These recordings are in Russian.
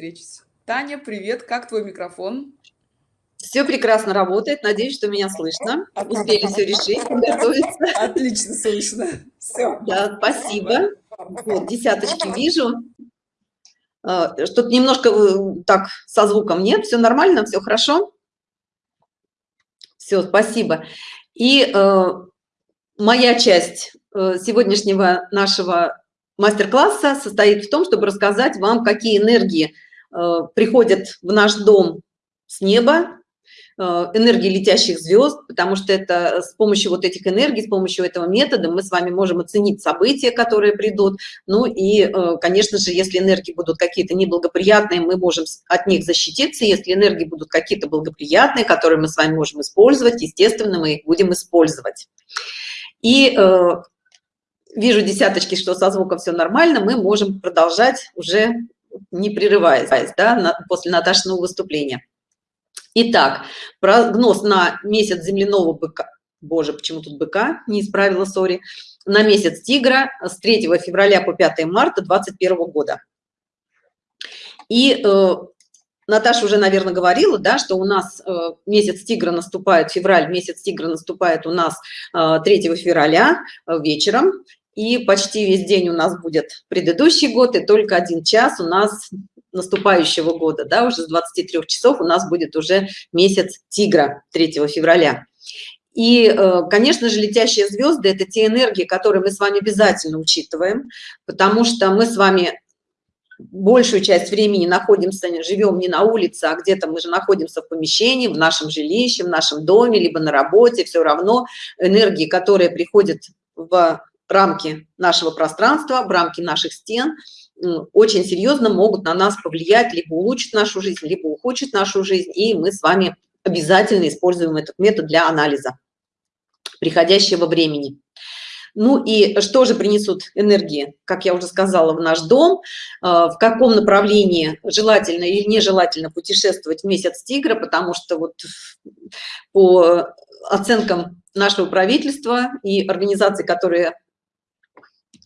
встречи. Таня, привет, как твой микрофон? Все прекрасно работает, надеюсь, что меня слышно. Успели все решить, готовиться. Отлично слышно. Все. Да, спасибо. Вот, десяточки вижу. А, что-то немножко э, так со звуком нет, все нормально, все хорошо. Все, спасибо. И э, моя часть э, сегодняшнего нашего мастер-класса состоит в том, чтобы рассказать вам, какие энергии приходят в наш дом с неба, э, энергии летящих звезд, потому что это с помощью вот этих энергий, с помощью этого метода мы с вами можем оценить события, которые придут. Ну и, э, конечно же, если энергии будут какие-то неблагоприятные, мы можем от них защититься. Если энергии будут какие-то благоприятные, которые мы с вами можем использовать, естественно, мы их будем использовать. И вижу десяточки, что со звуком все нормально, мы можем продолжать уже не прерываясь, да, на, после Наташиного выступления. Итак, прогноз на месяц земляного быка, боже, почему тут быка, не исправила, сори, на месяц тигра с 3 февраля по 5 марта 2021 года. И э, Наташа уже, наверное, говорила, да, что у нас э, месяц тигра наступает, февраль, месяц тигра наступает у нас э, 3 февраля э, вечером, и почти весь день у нас будет предыдущий год, и только один час у нас наступающего года, да, уже с 23 часов у нас будет уже месяц тигра 3 февраля. И, э, конечно же, летящие звезды – это те энергии, которые мы с вами обязательно учитываем, потому что мы с вами большую часть времени находимся, живем не на улице, а где-то мы же находимся в помещении, в нашем жилище, в нашем доме, либо на работе, все равно энергии, которые приходят в рамки нашего пространства, в рамки наших стен очень серьезно могут на нас повлиять, либо улучшить нашу жизнь, либо ухудшить нашу жизнь, и мы с вами обязательно используем этот метод для анализа приходящего времени. Ну и что же принесут энергии, как я уже сказала, в наш дом, а, в каком направлении желательно или нежелательно путешествовать в месяц тигра, потому что вот по оценкам нашего правительства и организаций, которые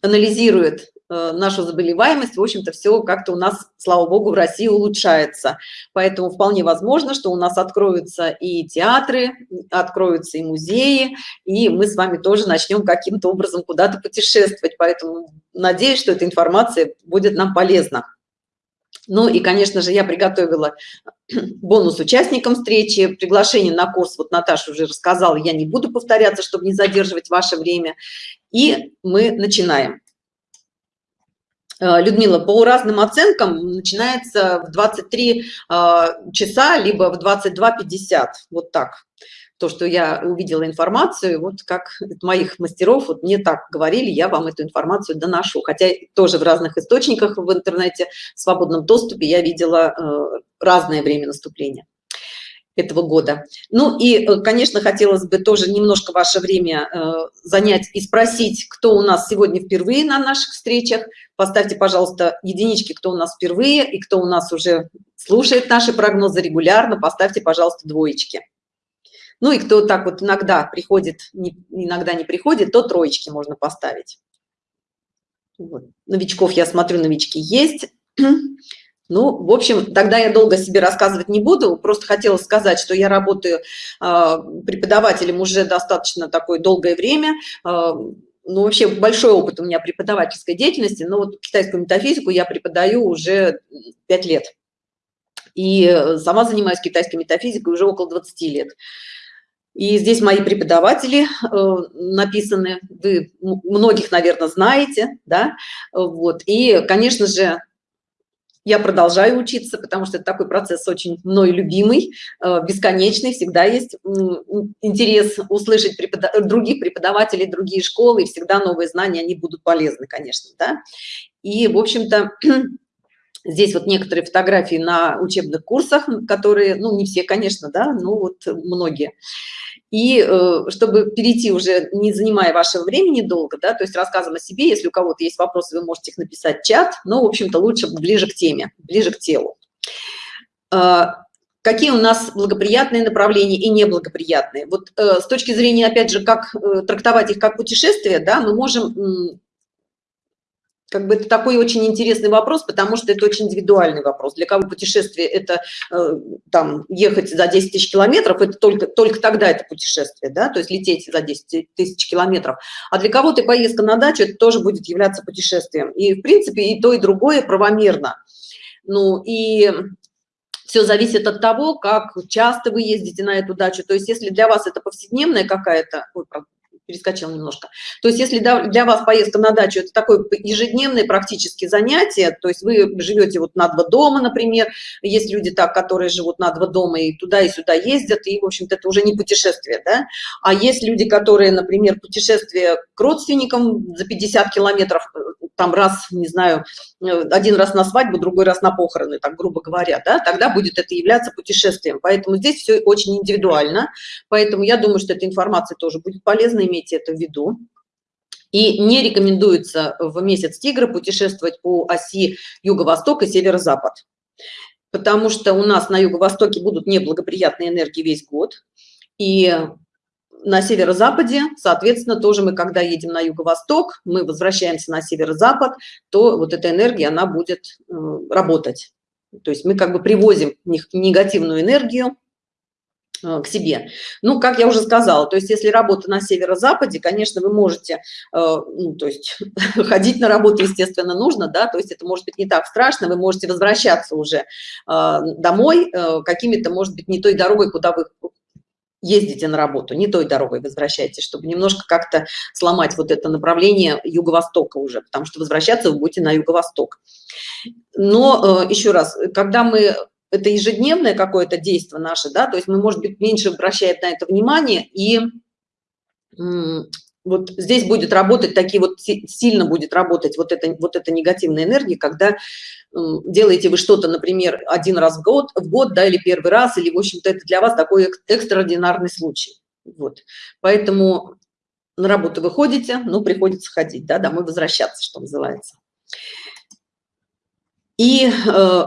анализирует э, нашу заболеваемость, в общем-то, все как-то у нас, слава богу, в России улучшается. Поэтому вполне возможно, что у нас откроются и театры, откроются и музеи, и мы с вами тоже начнем каким-то образом куда-то путешествовать. Поэтому надеюсь, что эта информация будет нам полезна. Ну и, конечно же, я приготовила бонус участникам встречи, приглашение на курс, вот Наташа уже рассказала, я не буду повторяться, чтобы не задерживать ваше время. И мы начинаем. Э, Людмила, по разным оценкам начинается в 23 э, часа, либо в 22.50, вот так то, что я увидела информацию, вот как моих мастеров, вот мне так говорили, я вам эту информацию доношу. Хотя тоже в разных источниках в интернете, в свободном доступе я видела э, разное время наступления этого года. Ну и, э, конечно, хотелось бы тоже немножко ваше время э, занять и спросить, кто у нас сегодня впервые на наших встречах. Поставьте, пожалуйста, единички, кто у нас впервые и кто у нас уже слушает наши прогнозы регулярно. Поставьте, пожалуйста, двоечки. Ну и кто так вот иногда приходит, не, иногда не приходит, то троечки можно поставить. Вот. Новичков, я смотрю, новички есть. Ну, в общем, тогда я долго себе рассказывать не буду. Просто хотела сказать, что я работаю э, преподавателем уже достаточно такое долгое время. Э, ну, вообще большой опыт у меня преподавательской деятельности, но вот китайскую метафизику я преподаю уже 5 лет. И сама занимаюсь китайской метафизикой уже около 20 лет. И здесь мои преподаватели э, написаны, вы многих, наверное, знаете, да, вот. И, конечно же, я продолжаю учиться, потому что это такой процесс очень мной любимый, э, бесконечный, всегда есть интерес услышать преподав... других преподавателей, другие школы, и всегда новые знания, они будут полезны, конечно, да. И, в общем-то, Здесь вот некоторые фотографии на учебных курсах, которые, ну, не все, конечно, да, ну, вот многие. И э, чтобы перейти уже, не занимая вашего времени долго, да, то есть рассказом о себе, если у кого-то есть вопросы, вы можете их написать в чат, но, в общем-то, лучше ближе к теме, ближе к телу. Э, какие у нас благоприятные направления и неблагоприятные? Вот э, с точки зрения, опять же, как трактовать их как путешествие, да, мы можем как бы это такой очень интересный вопрос, потому что это очень индивидуальный вопрос. Для кого путешествие – это э, там ехать за 10 тысяч километров, это только, только тогда это путешествие, да, то есть лететь за 10 тысяч километров. А для кого-то поездка на дачу – это тоже будет являться путешествием. И, в принципе, и то, и другое правомерно. Ну, и все зависит от того, как часто вы ездите на эту дачу. То есть если для вас это повседневная какая-то, перескочил немножко. То есть если для вас поездка на дачу это такое ежедневное практически занятие, то есть вы живете вот на два дома, например, есть люди так, которые живут на два дома и туда и сюда ездят, и в общем-то это уже не путешествие, да, а есть люди, которые, например, путешествие к родственникам за 50 километров там раз, не знаю, один раз на свадьбу, другой раз на похороны, так грубо говоря, да, тогда будет это являться путешествием. Поэтому здесь все очень индивидуально. Поэтому я думаю, что эта информация тоже будет полезна, имейте это в виду. И не рекомендуется в месяц тигра путешествовать по оси юго-восток и северо-запад. Потому что у нас на юго-востоке будут неблагоприятные энергии весь год. И на северо-западе, соответственно, тоже мы, когда едем на юго-восток, мы возвращаемся на северо-запад, то вот эта энергия, она будет э, работать. То есть мы как бы привозим негативную энергию к себе. Ну, как я уже сказала, то есть если работа на северо-западе, конечно, вы можете, э, ну, то есть ходить на работу, естественно, нужно, да, то есть это может быть не так страшно, вы можете возвращаться уже домой какими-то, может быть, не той дорогой, куда вы ездите на работу, не той дорогой возвращайтесь, чтобы немножко как-то сломать вот это направление юго-востока уже, потому что возвращаться вы будете на юго-восток. Но э, еще раз, когда мы это ежедневное какое-то действие наше, да, то есть мы, может быть, меньше обращаем на это внимание и вот здесь будет работать такие вот сильно будет работать вот это вот эта негативная энергия когда делаете вы что-то например один раз в год в год да или первый раз или в общем-то это для вас такой экстраординарный случай. Вот. Поэтому на работу выходите ну приходится ходить да домой возвращаться что называется. И э,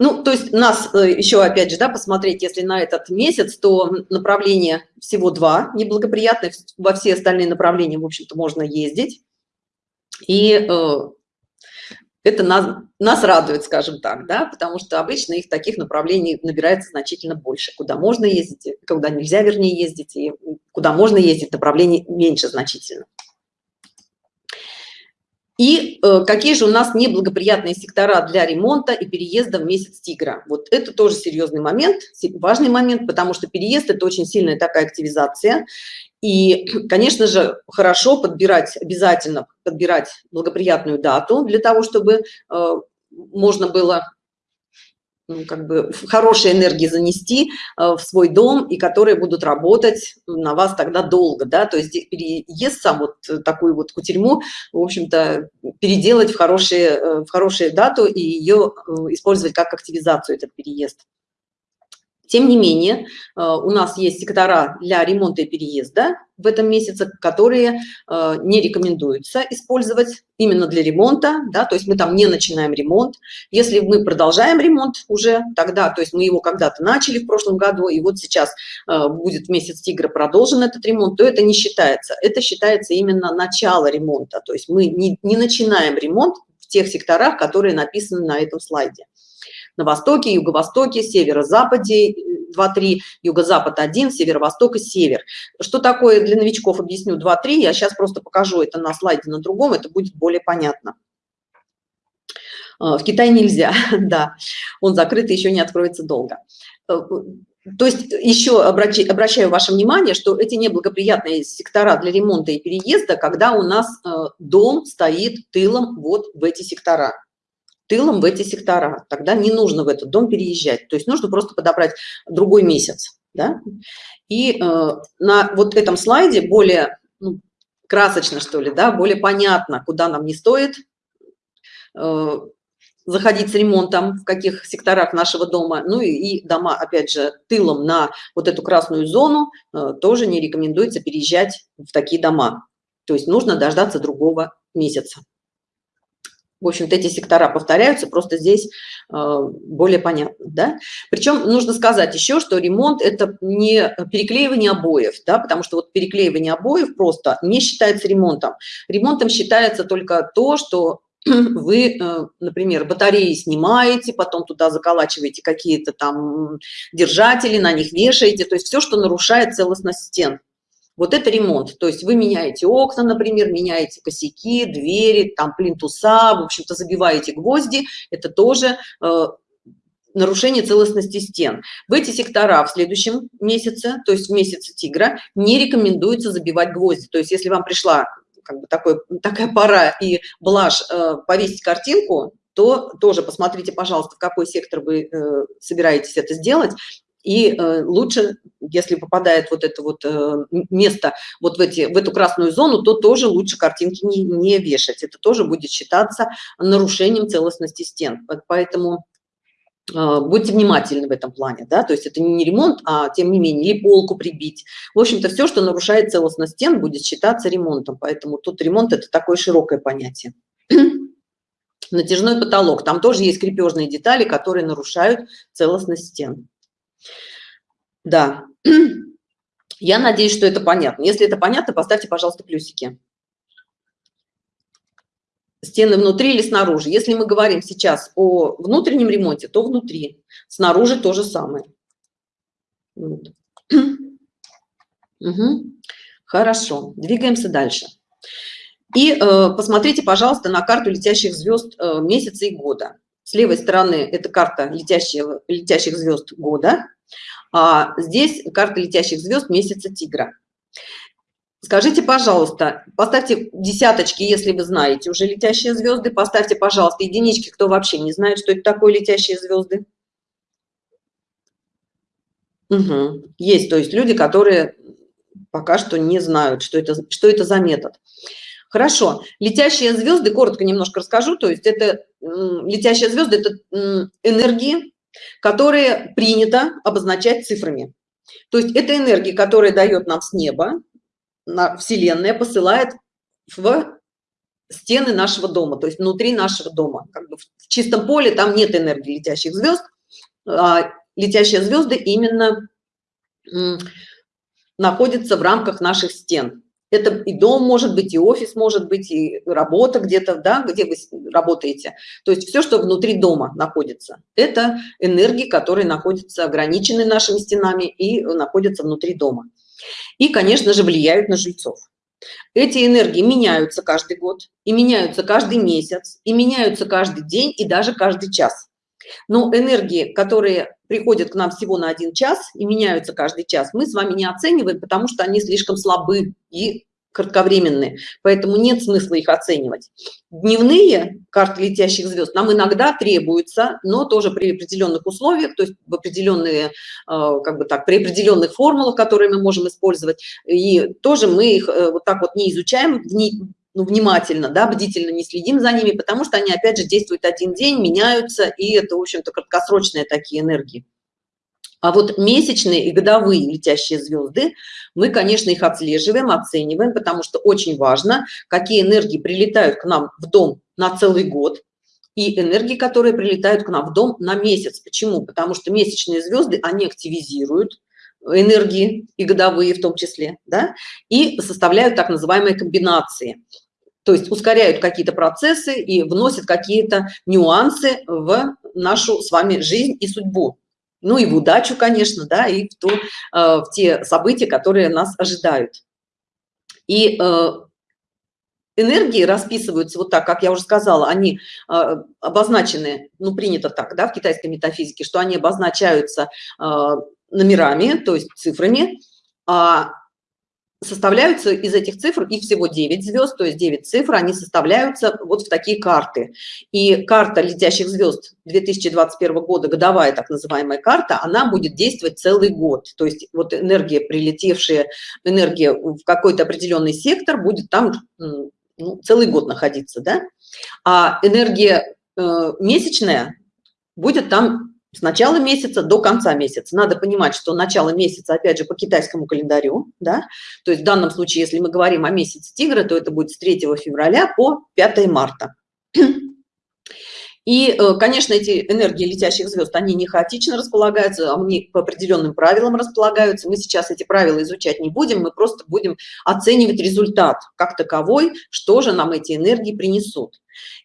ну, то есть нас э, еще, опять же, да, посмотреть, если на этот месяц, то направление всего два неблагоприятных, во все остальные направления, в общем-то, можно ездить. И э, это нас, нас радует, скажем так, да, потому что обычно их таких направлений набирается значительно больше. Куда можно ездить, куда нельзя, вернее, ездить, и куда можно ездить, направлений меньше значительно. И э, какие же у нас неблагоприятные сектора для ремонта и переезда в месяц тигра? Вот это тоже серьезный момент, важный момент, потому что переезд – это очень сильная такая активизация. И, конечно же, хорошо подбирать, обязательно подбирать благоприятную дату для того, чтобы э, можно было ну, как бы хорошие энергии занести э, в свой дом и которые будут работать на вас тогда долго да то есть переезд сам вот такую вот кутерьму в общем-то переделать в хорошие э, в хорошую дату и ее э, использовать как активизацию этот переезд тем не менее, э, у нас есть сектора для ремонта и переезда в этом месяце, которые э, не рекомендуется использовать именно для ремонта, да, то есть мы там не начинаем ремонт. Если мы продолжаем ремонт уже тогда, то есть мы его когда-то начали в прошлом году, и вот сейчас э, будет месяц тигра продолжен этот ремонт, то это не считается. Это считается именно начало ремонта, то есть мы не, не начинаем ремонт в тех секторах, которые написаны на этом слайде на востоке, юго-востоке, северо-западе 2-3, юго-запад 1, северо-восток и север. Что такое для новичков, объясню 2-3, я сейчас просто покажу это на слайде на другом, это будет более понятно. А, в Китае нельзя, да, он закрыт и еще не откроется долго. Э, то есть еще обращаю, обращаю ваше внимание, что эти неблагоприятные сектора для ремонта и переезда, когда у нас э, дом стоит тылом вот в эти сектора тылом в эти сектора. Тогда не нужно в этот дом переезжать. То есть нужно просто подобрать другой месяц да? и э, на вот этом слайде более ну, красочно что ли да более понятно куда нам не стоит э, заходить с ремонтом в каких секторах нашего дома. Ну и, и дома опять же тылом на вот эту красную зону э, тоже не рекомендуется переезжать в такие дома. То есть нужно дождаться другого месяца в общем-то, эти сектора повторяются, просто здесь э, более понятно, да. Причем нужно сказать еще, что ремонт – это не переклеивание обоев, да, потому что вот переклеивание обоев просто не считается ремонтом. Ремонтом считается только то, что вы, э, например, батареи снимаете, потом туда заколачиваете какие-то там держатели, на них вешаете, то есть все, что нарушает целостность стен. Вот это ремонт. То есть вы меняете окна, например, меняете косяки, двери, там плинтуса, в общем-то забиваете гвозди. Это тоже э, нарушение целостности стен. В эти сектора в следующем месяце, то есть в месяце тигра, не рекомендуется забивать гвозди. То есть если вам пришла как бы такой, такая пора и блажь э, повесить картинку, то тоже посмотрите, пожалуйста, в какой сектор вы э, собираетесь это сделать, и э, лучше, если попадает вот это вот э, место вот в, эти, в эту красную зону, то тоже лучше картинки не, не вешать. Это тоже будет считаться нарушением целостности стен. Поэтому э, будьте внимательны в этом плане, да, то есть это не ремонт, а тем не менее, или полку прибить. В общем-то, все, что нарушает целостность стен, будет считаться ремонтом. Поэтому тут ремонт – это такое широкое понятие. Натяжной потолок. Там тоже есть крепежные детали, которые нарушают целостность стен. Да. Я надеюсь, что это понятно. Если это понятно, поставьте, пожалуйста, плюсики. Стены внутри или снаружи. Если мы говорим сейчас о внутреннем ремонте, то внутри. Снаружи то же самое. Вот. Угу. Хорошо, двигаемся дальше. И э, посмотрите, пожалуйста, на карту летящих звезд э, месяца и года. С левой стороны это карта летящих, летящих звезд года, а здесь карта летящих звезд месяца тигра. Скажите, пожалуйста, поставьте десяточки, если вы знаете уже летящие звезды, поставьте, пожалуйста, единички, кто вообще не знает, что это такое летящие звезды. Угу. Есть, то есть люди, которые пока что не знают, что это, что это за метод. Хорошо, летящие звезды, коротко немножко расскажу, то есть это летящие звезды, это энергии, которые принято обозначать цифрами. То есть это энергия, которая дает нам с неба, на Вселенная посылает в стены нашего дома, то есть внутри нашего дома. Как бы в чистом поле там нет энергии летящих звезд, а летящие звезды именно находятся в рамках наших стен. Это и дом может быть, и офис может быть, и работа где-то, да, где вы работаете. То есть все, что внутри дома находится, это энергии, которые находятся ограничены нашими стенами и находятся внутри дома. И, конечно же, влияют на жильцов. Эти энергии меняются каждый год, и меняются каждый месяц, и меняются каждый день, и даже каждый час. Но энергии, которые приходят к нам всего на один час и меняются каждый час, мы с вами не оцениваем, потому что они слишком слабы и кратковременные, поэтому нет смысла их оценивать. Дневные карты летящих звезд нам иногда требуются, но тоже при определенных условиях, то есть в определенные, э, как бы так, при определенных формулах, которые мы можем использовать, и тоже мы их э, вот так вот не изучаем, ну, внимательно, да, бдительно не следим за ними, потому что они, опять же, действуют один день, меняются, и это, в общем-то, краткосрочные такие энергии. А вот месячные и годовые летящие звезды, мы, конечно, их отслеживаем, оцениваем, потому что очень важно, какие энергии прилетают к нам в дом на целый год, и энергии, которые прилетают к нам в дом на месяц. Почему? Потому что месячные звезды, они активизируют энергии и годовые в том числе, да, и составляют так называемые комбинации то есть ускоряют какие-то процессы и вносят какие-то нюансы в нашу с вами жизнь и судьбу. Ну и в удачу, конечно, да, и в, ту, э, в те события, которые нас ожидают. И э, энергии расписываются вот так, как я уже сказала, они э, обозначены, ну принято так, да, в китайской метафизике, что они обозначаются номерами, то есть цифрами, а составляются из этих цифр, их всего 9 звезд, то есть 9 цифр, они составляются вот в такие карты. И карта летящих звезд 2021 года, годовая так называемая карта, она будет действовать целый год. То есть вот энергия, прилетевшая, энергия в какой-то определенный сектор будет там ну, целый год находиться, да? А энергия э, месячная будет там с начала месяца до конца месяца. Надо понимать, что начало месяца, опять же, по китайскому календарю, да, то есть в данном случае, если мы говорим о месяце тигра, то это будет с 3 февраля по 5 марта. И, э, конечно, эти энергии летящих звезд, они не хаотично располагаются, они по определенным правилам располагаются. Мы сейчас эти правила изучать не будем, мы просто будем оценивать результат как таковой, что же нам эти энергии принесут.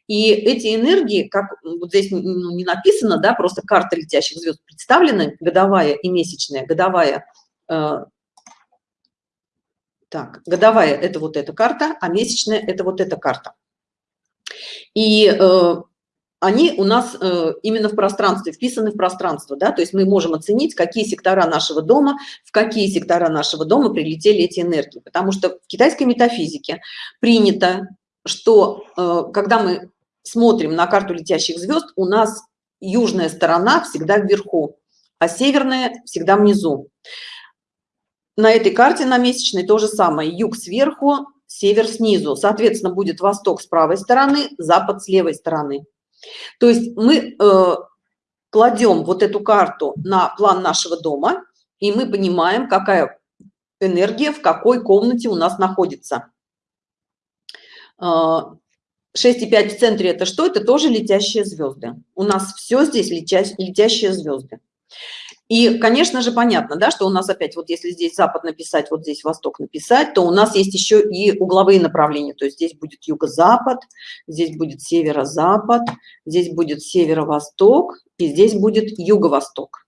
И эти энергии, как вот здесь ну, не написано, да, просто карта летящих звезд представлена, годовая и месячная, годовая, э, так, годовая – это вот эта карта, а месячная – это вот эта карта. И э, они у нас э, именно в пространстве, вписаны в пространство, да, то есть мы можем оценить, какие сектора нашего дома, в какие сектора нашего дома прилетели эти энергии. Потому что в китайской метафизике принято, что э, когда мы смотрим на карту летящих звезд, у нас южная сторона всегда вверху, а северная всегда внизу. На этой карте на месячной то же самое, юг сверху, север снизу. Соответственно, будет восток с правой стороны, запад с левой стороны. То есть мы э, кладем вот эту карту на план нашего дома, и мы понимаем, какая энергия в какой комнате у нас находится. 6,5 э, в центре это что? Это тоже летящие звезды. У нас все здесь летящие звезды. И, конечно же, понятно, да, что у нас опять, вот если здесь запад написать, вот здесь восток написать, то у нас есть еще и угловые направления. То есть здесь будет юго-запад, здесь будет северо-запад, здесь будет северо-восток, и здесь будет юго-восток.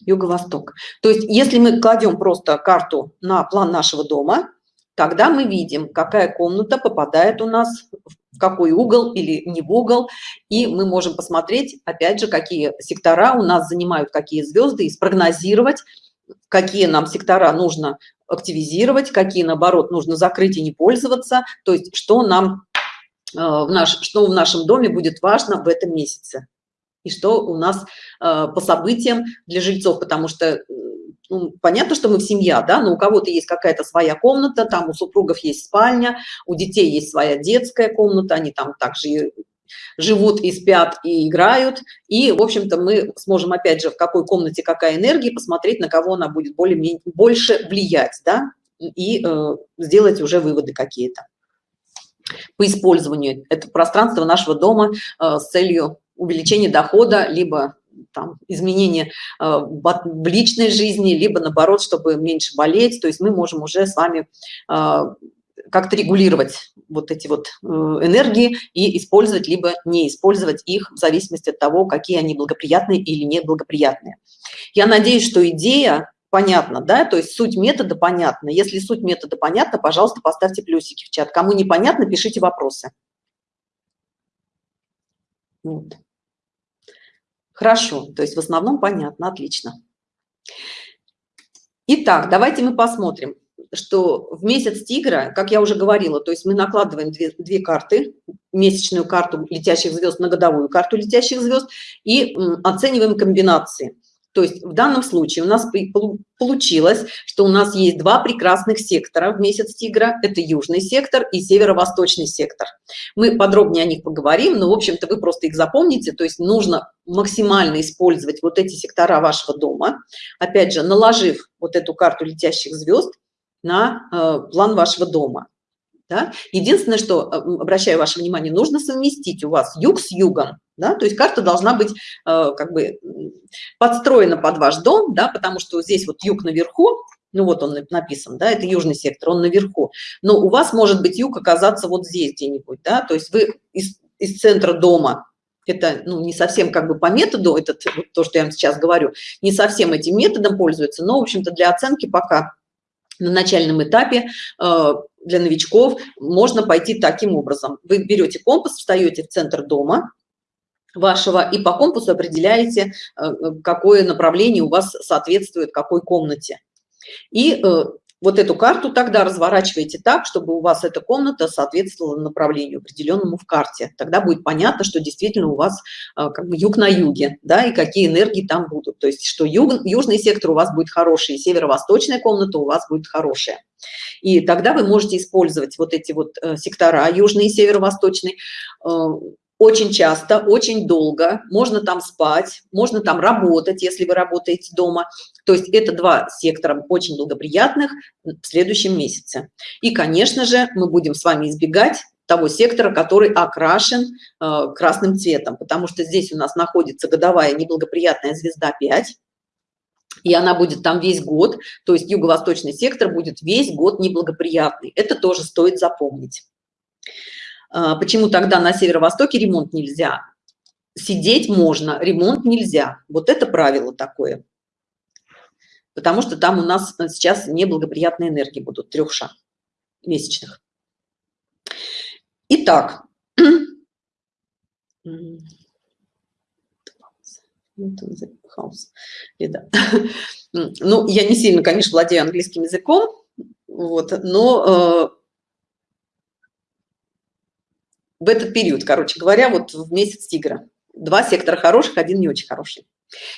Юго-восток. То есть если мы кладем просто карту на план нашего дома, тогда мы видим, какая комната попадает у нас какой угол или не в угол, и мы можем посмотреть, опять же, какие сектора у нас занимают какие звезды, и спрогнозировать, какие нам сектора нужно активизировать, какие, наоборот, нужно закрыть и не пользоваться, то есть что нам э, в наш, что в нашем доме будет важно в этом месяце. И что у нас э, по событиям для жильцов, потому что ну, понятно, что мы в семья, да, но у кого-то есть какая-то своя комната, там у супругов есть спальня, у детей есть своя детская комната, они там также живут и спят, и играют. И, в общем-то, мы сможем, опять же, в какой комнате какая энергия, посмотреть, на кого она будет более больше влиять, да, и э, сделать уже выводы какие-то по использованию этого пространства нашего дома э, с целью увеличения дохода, либо там, изменения э, в личной жизни, либо наоборот, чтобы меньше болеть. То есть мы можем уже с вами э, как-то регулировать вот эти вот э, энергии и использовать, либо не использовать их в зависимости от того, какие они благоприятные или неблагоприятные. Я надеюсь, что идея понятна, да, то есть суть метода понятна. Если суть метода понятна, пожалуйста, поставьте плюсики в чат. Кому непонятно, пишите вопросы. Вот. Хорошо, то есть в основном понятно, отлично. Итак, давайте мы посмотрим, что в месяц тигра, как я уже говорила, то есть мы накладываем две, две карты, месячную карту летящих звезд на годовую карту летящих звезд и оцениваем комбинации. То есть в данном случае у нас получилось, что у нас есть два прекрасных сектора в месяц тигра. Это южный сектор и северо-восточный сектор. Мы подробнее о них поговорим, но, в общем-то, вы просто их запомните. То есть нужно максимально использовать вот эти сектора вашего дома. Опять же, наложив вот эту карту летящих звезд на э, план вашего дома. Да? Единственное, что, э, обращаю ваше внимание, нужно совместить у вас юг с югом. Да? То есть карта должна быть э, как бы подстроена под ваш дом, да? потому что здесь вот юг наверху, ну вот он написан, да, это южный сектор, он наверху. Но у вас может быть юг оказаться вот здесь где-нибудь, да, то есть вы из, из центра дома, это ну, не совсем как бы по методу, это вот то, что я вам сейчас говорю, не совсем этим методом пользуется, но, в общем-то, для оценки пока на начальном этапе э, для новичков можно пойти таким образом. Вы берете компас, встаете в центр дома вашего и по компасу определяете, э, какое направление у вас соответствует какой комнате. И э, вот эту карту тогда разворачиваете так, чтобы у вас эта комната соответствовала направлению определенному в карте. Тогда будет понятно, что действительно у вас как бы юг на юге, да, и какие энергии там будут. То есть, что юг, южный сектор у вас будет хороший, северо-восточная комната у вас будет хорошая. И тогда вы можете использовать вот эти вот э, сектора, южный и северо-восточный, э, очень часто, очень долго, можно там спать, можно там работать, если вы работаете дома. То есть это два сектора очень благоприятных в следующем месяце. И, конечно же, мы будем с вами избегать того сектора, который окрашен э, красным цветом, потому что здесь у нас находится годовая неблагоприятная звезда 5, и она будет там весь год, то есть юго-восточный сектор будет весь год неблагоприятный. Это тоже стоит запомнить. А, почему тогда на северо-востоке ремонт нельзя? Сидеть можно, ремонт нельзя. Вот это правило такое. Потому что там у нас сейчас неблагоприятные энергии будут трехша месячных. Итак, ну, я не сильно, конечно, владею английским языком, вот, но э, в этот период, короче говоря, вот в месяц тигра. Два сектора хороших, один не очень хороший.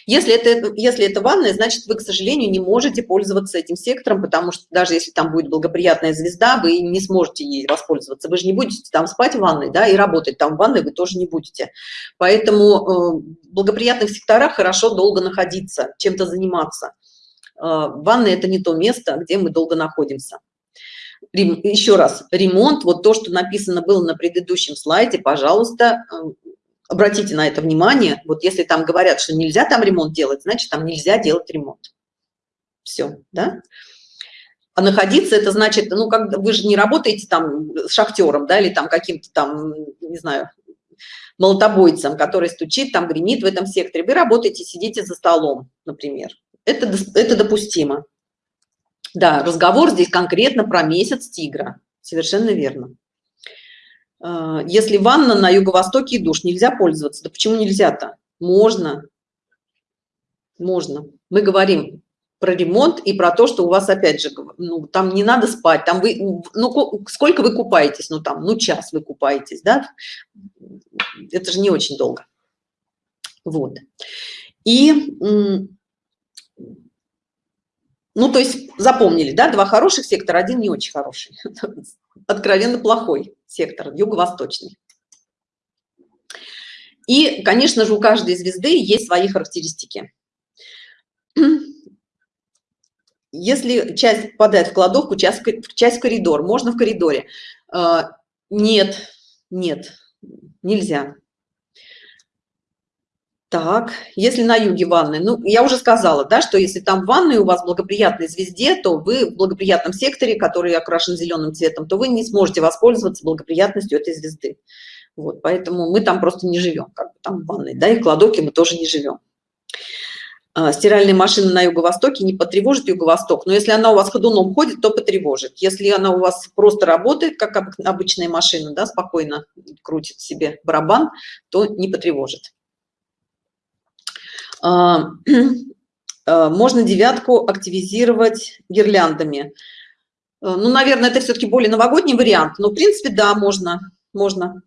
Если это, если это ванная, значит, вы, к сожалению, не можете пользоваться этим сектором, потому что даже если там будет благоприятная звезда, вы не сможете ей воспользоваться. Вы же не будете там спать в ванной, да, и работать там в ванной вы тоже не будете. Поэтому э, в благоприятных секторах хорошо долго находиться, чем-то заниматься. Э, ванная – это не то место, где мы долго находимся. Еще раз, ремонт, вот то, что написано было на предыдущем слайде, пожалуйста, э, обратите на это внимание. Вот если там говорят, что нельзя там ремонт делать, значит, там нельзя делать ремонт. Все, да? А находиться это значит, ну, как вы же не работаете там с шахтером, да, или там каким-то там, не знаю, молотобойцем, который стучит, там гремит в этом секторе. Вы работаете, сидите за столом, например. Это, это допустимо. Да, разговор здесь конкретно про месяц тигра. Совершенно верно. А, если ванна на юго-востоке и душ, нельзя пользоваться. Да почему нельзя-то? Можно. Можно. Мы говорим про ремонт и про то, что у вас, опять же, ну, там не надо спать, там вы, ну, сколько вы купаетесь, ну, там, ну, час вы купаетесь, да? Это же не очень долго. Вот. И ну, то есть запомнили, да, два хороших сектора, один не очень хороший, откровенно плохой сектор, юго-восточный. И, конечно же, у каждой звезды есть свои характеристики. Если часть попадает в кладовку, часть, часть в коридор, можно в коридоре. А, нет, нет, нельзя. Так, если на юге ванны, ну, я уже сказала, да, что если там ванны у вас благоприятной звезде, то вы в благоприятном секторе, который окрашен зеленым цветом, то вы не сможете воспользоваться благоприятностью этой звезды. Вот, поэтому мы там просто не живем, как бы там в ванной, да, и в мы тоже не живем. А, стиральная машина на юго-востоке не потревожит юго-восток, но если она у вас ходуном ходит, то потревожит. Если она у вас просто работает, как обычная машина, да, спокойно крутит себе барабан, то не потревожит. А, а, можно девятку активизировать гирляндами. А, ну, наверное, это все-таки более новогодний вариант, но, в принципе, да, можно, можно.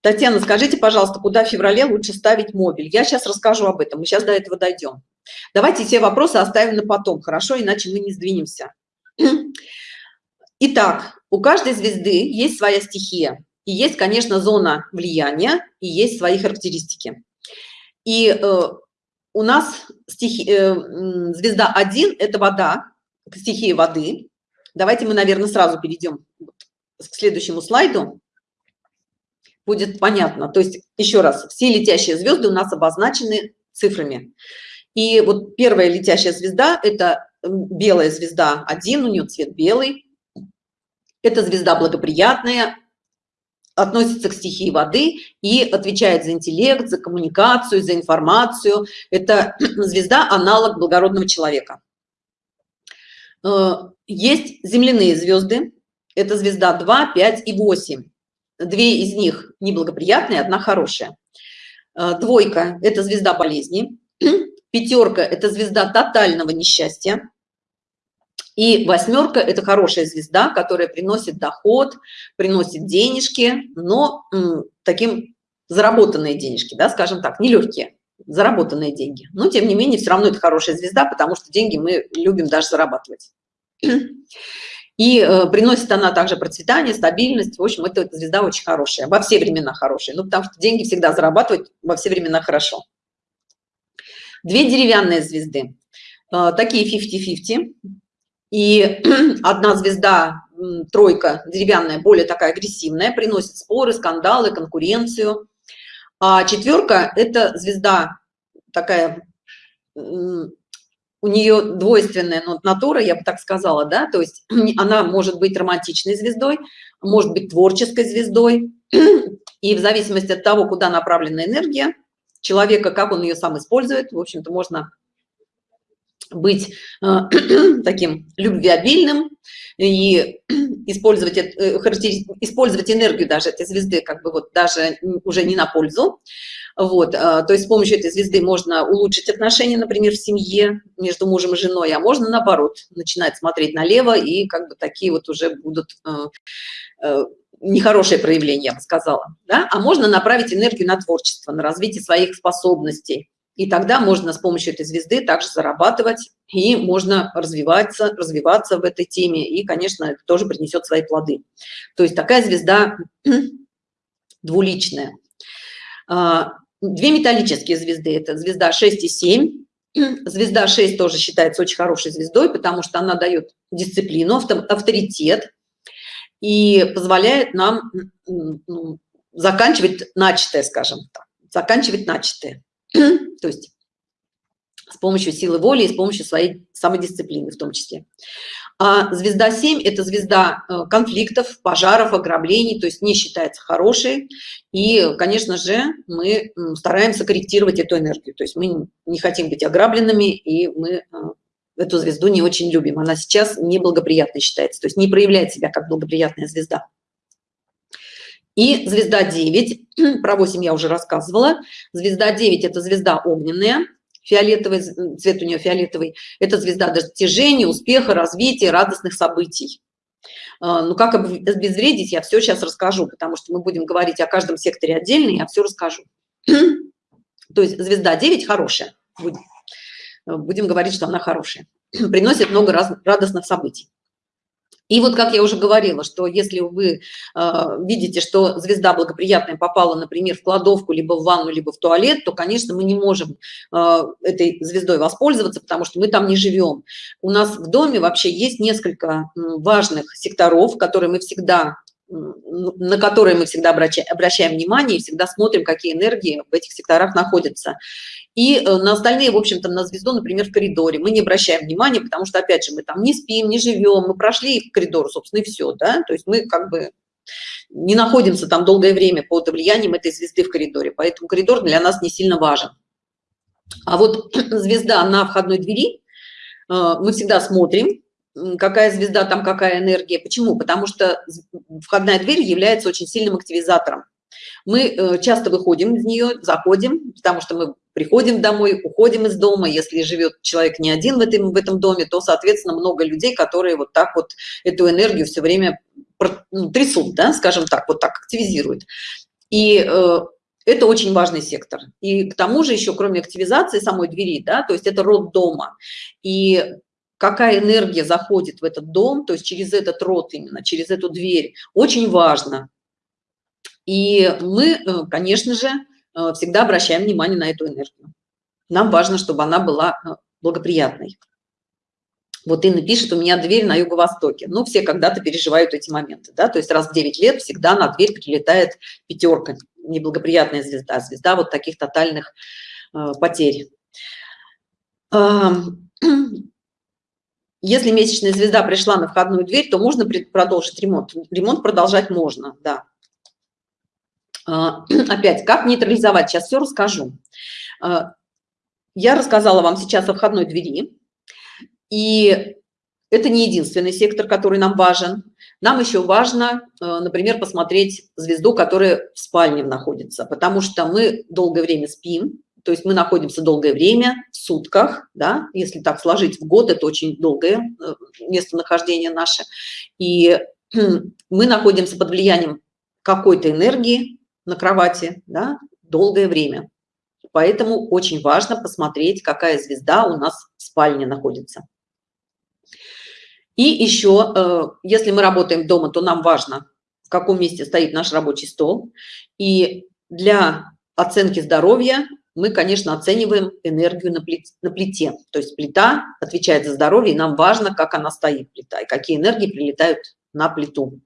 Татьяна, скажите, пожалуйста, куда в феврале лучше ставить мобиль? Я сейчас расскажу об этом, мы сейчас до этого дойдем. Давайте все вопросы оставим на потом, хорошо? Иначе мы не сдвинемся. Итак, у каждой звезды есть своя стихия. И есть, конечно, зона влияния, и есть свои характеристики. И э, у нас стихи, э, звезда 1 – это вода, стихия воды. Давайте мы, наверное, сразу перейдем к следующему слайду. Будет понятно. То есть, еще раз, все летящие звезды у нас обозначены цифрами. И вот первая летящая звезда – это белая звезда 1, у нее цвет белый. Это звезда благоприятная, относится к стихии воды и отвечает за интеллект, за коммуникацию, за информацию. Это звезда аналог благородного человека. Э, есть земляные звезды. Это звезда 2, 5 и 8. Две из них неблагоприятные, одна хорошая. Э, двойка – это звезда болезни. Пятерка – это звезда тотального несчастья. И восьмерка – это хорошая звезда, которая приносит доход, приносит денежки, но таким заработанные денежки, да, скажем так, нелегкие, заработанные деньги. Но, тем не менее, все равно это хорошая звезда, потому что деньги мы любим даже зарабатывать. И э, приносит она также процветание, стабильность. В общем, это, эта звезда очень хорошая, во все времена хорошая. Ну, потому что деньги всегда зарабатывать во все времена хорошо. Две деревянные звезды, э, такие 50-50 и одна звезда тройка деревянная более такая агрессивная, приносит споры, скандалы, конкуренцию. А четверка – это звезда такая, у нее двойственная натура, я бы так сказала, да, то есть она может быть романтичной звездой, может быть творческой звездой, и в зависимости от того, куда направлена энергия человека, как он ее сам использует, в общем-то, можно быть э, таким любвеобильным и использовать, э, использовать энергию даже этой звезды как бы вот даже уже не на пользу. Вот, э, то есть с помощью этой звезды можно улучшить отношения, например, в семье между мужем и женой, а можно наоборот начинать смотреть налево и как бы такие вот уже будут нехорошее проявление, я бы сказала. Да? А можно направить энергию на творчество, на развитие своих способностей и тогда можно с помощью этой звезды также зарабатывать, и можно развиваться, развиваться в этой теме, и, конечно, это тоже принесет свои плоды. То есть такая звезда двуличная. А, две металлические звезды, это звезда 6 и 7. Звезда 6 тоже считается очень хорошей звездой, потому что она дает дисциплину, авторитет и позволяет нам заканчивать начатое, скажем так, заканчивать начатое. То есть с помощью силы воли и с помощью своей самодисциплины в том числе. А звезда 7 – это звезда э, конфликтов, пожаров, ограблений, то есть не считается хорошей. И, конечно же, мы стараемся корректировать эту энергию. То есть мы не хотим быть ограбленными, и мы э, эту звезду не очень любим. Она сейчас неблагоприятной считается, то есть не проявляет себя как благоприятная звезда. И звезда 9, про 8 я уже рассказывала. Звезда 9 – это звезда огненная, фиолетовый, цвет у нее фиолетовый. Это звезда достижения, успеха, развития, радостных событий. А, ну, как обезвредить, я все сейчас расскажу, потому что мы будем говорить о каждом секторе отдельно, я все расскажу. То есть звезда 9 хорошая. Будем, будем говорить, что она хорошая. Приносит много раз, радостных событий. И вот, как я уже говорила, что если вы э, видите, что звезда благоприятная попала, например, в кладовку, либо в ванну, либо в туалет, то, конечно, мы не можем э, этой звездой воспользоваться, потому что мы там не живем. У нас в доме вообще есть несколько важных секторов, которые мы всегда на которые мы всегда обращаем, обращаем внимание и всегда смотрим, какие энергии в этих секторах находятся. И э, на остальные, в общем-то, на звезду, например, в коридоре мы не обращаем внимания, потому что, опять же, мы там не спим, не живем, мы прошли коридор, собственно, и все, да, то есть мы как бы не находимся там долгое время под влиянием этой звезды в коридоре, поэтому коридор для нас не сильно важен. А вот звезда на входной двери, э, мы всегда смотрим, какая звезда, там какая энергия. Почему? Потому что входная дверь является очень сильным активизатором. Мы э, часто выходим из нее, заходим, потому что мы приходим домой, уходим из дома. Если живет человек не один в этом, в этом доме, то, соответственно, много людей, которые вот так вот эту энергию все время ну, трясут, да, скажем так, вот так активизируют. И э, это очень важный сектор. И к тому же еще, кроме активизации самой двери, да, то есть это род дома. И какая энергия заходит в этот дом, то есть через этот род именно, через эту дверь, очень важно. И мы, э, конечно же, э, всегда обращаем внимание на эту энергию. Нам важно, чтобы она была э, благоприятной. Вот Инна пишет, у меня дверь на юго-востоке. Ну, все когда-то переживают эти моменты, да, то есть раз в 9 лет всегда на дверь прилетает пятерка, неблагоприятная звезда, звезда вот таких тотальных потерь. Если месячная звезда пришла на входную дверь, то можно продолжить ремонт. Ремонт продолжать можно, да. А, опять, как нейтрализовать? Сейчас все расскажу. А, я рассказала вам сейчас о входной двери. И это не единственный сектор, который нам важен. Нам еще важно, а, например, посмотреть звезду, которая в спальне находится, потому что мы долгое время спим, то есть мы находимся долгое время в сутках, да, если так сложить в год, это очень долгое э, местонахождение наше. И мы находимся под влиянием какой-то энергии, на кровати да, долгое время. Поэтому очень важно посмотреть, какая звезда у нас в спальне находится. И еще, э, если мы работаем дома, то нам важно, в каком месте стоит наш рабочий стол. И для оценки здоровья мы, конечно, оцениваем энергию на плите. То есть плита отвечает за здоровье, и нам важно, как она стоит, плита, и какие энергии прилетают на плиту.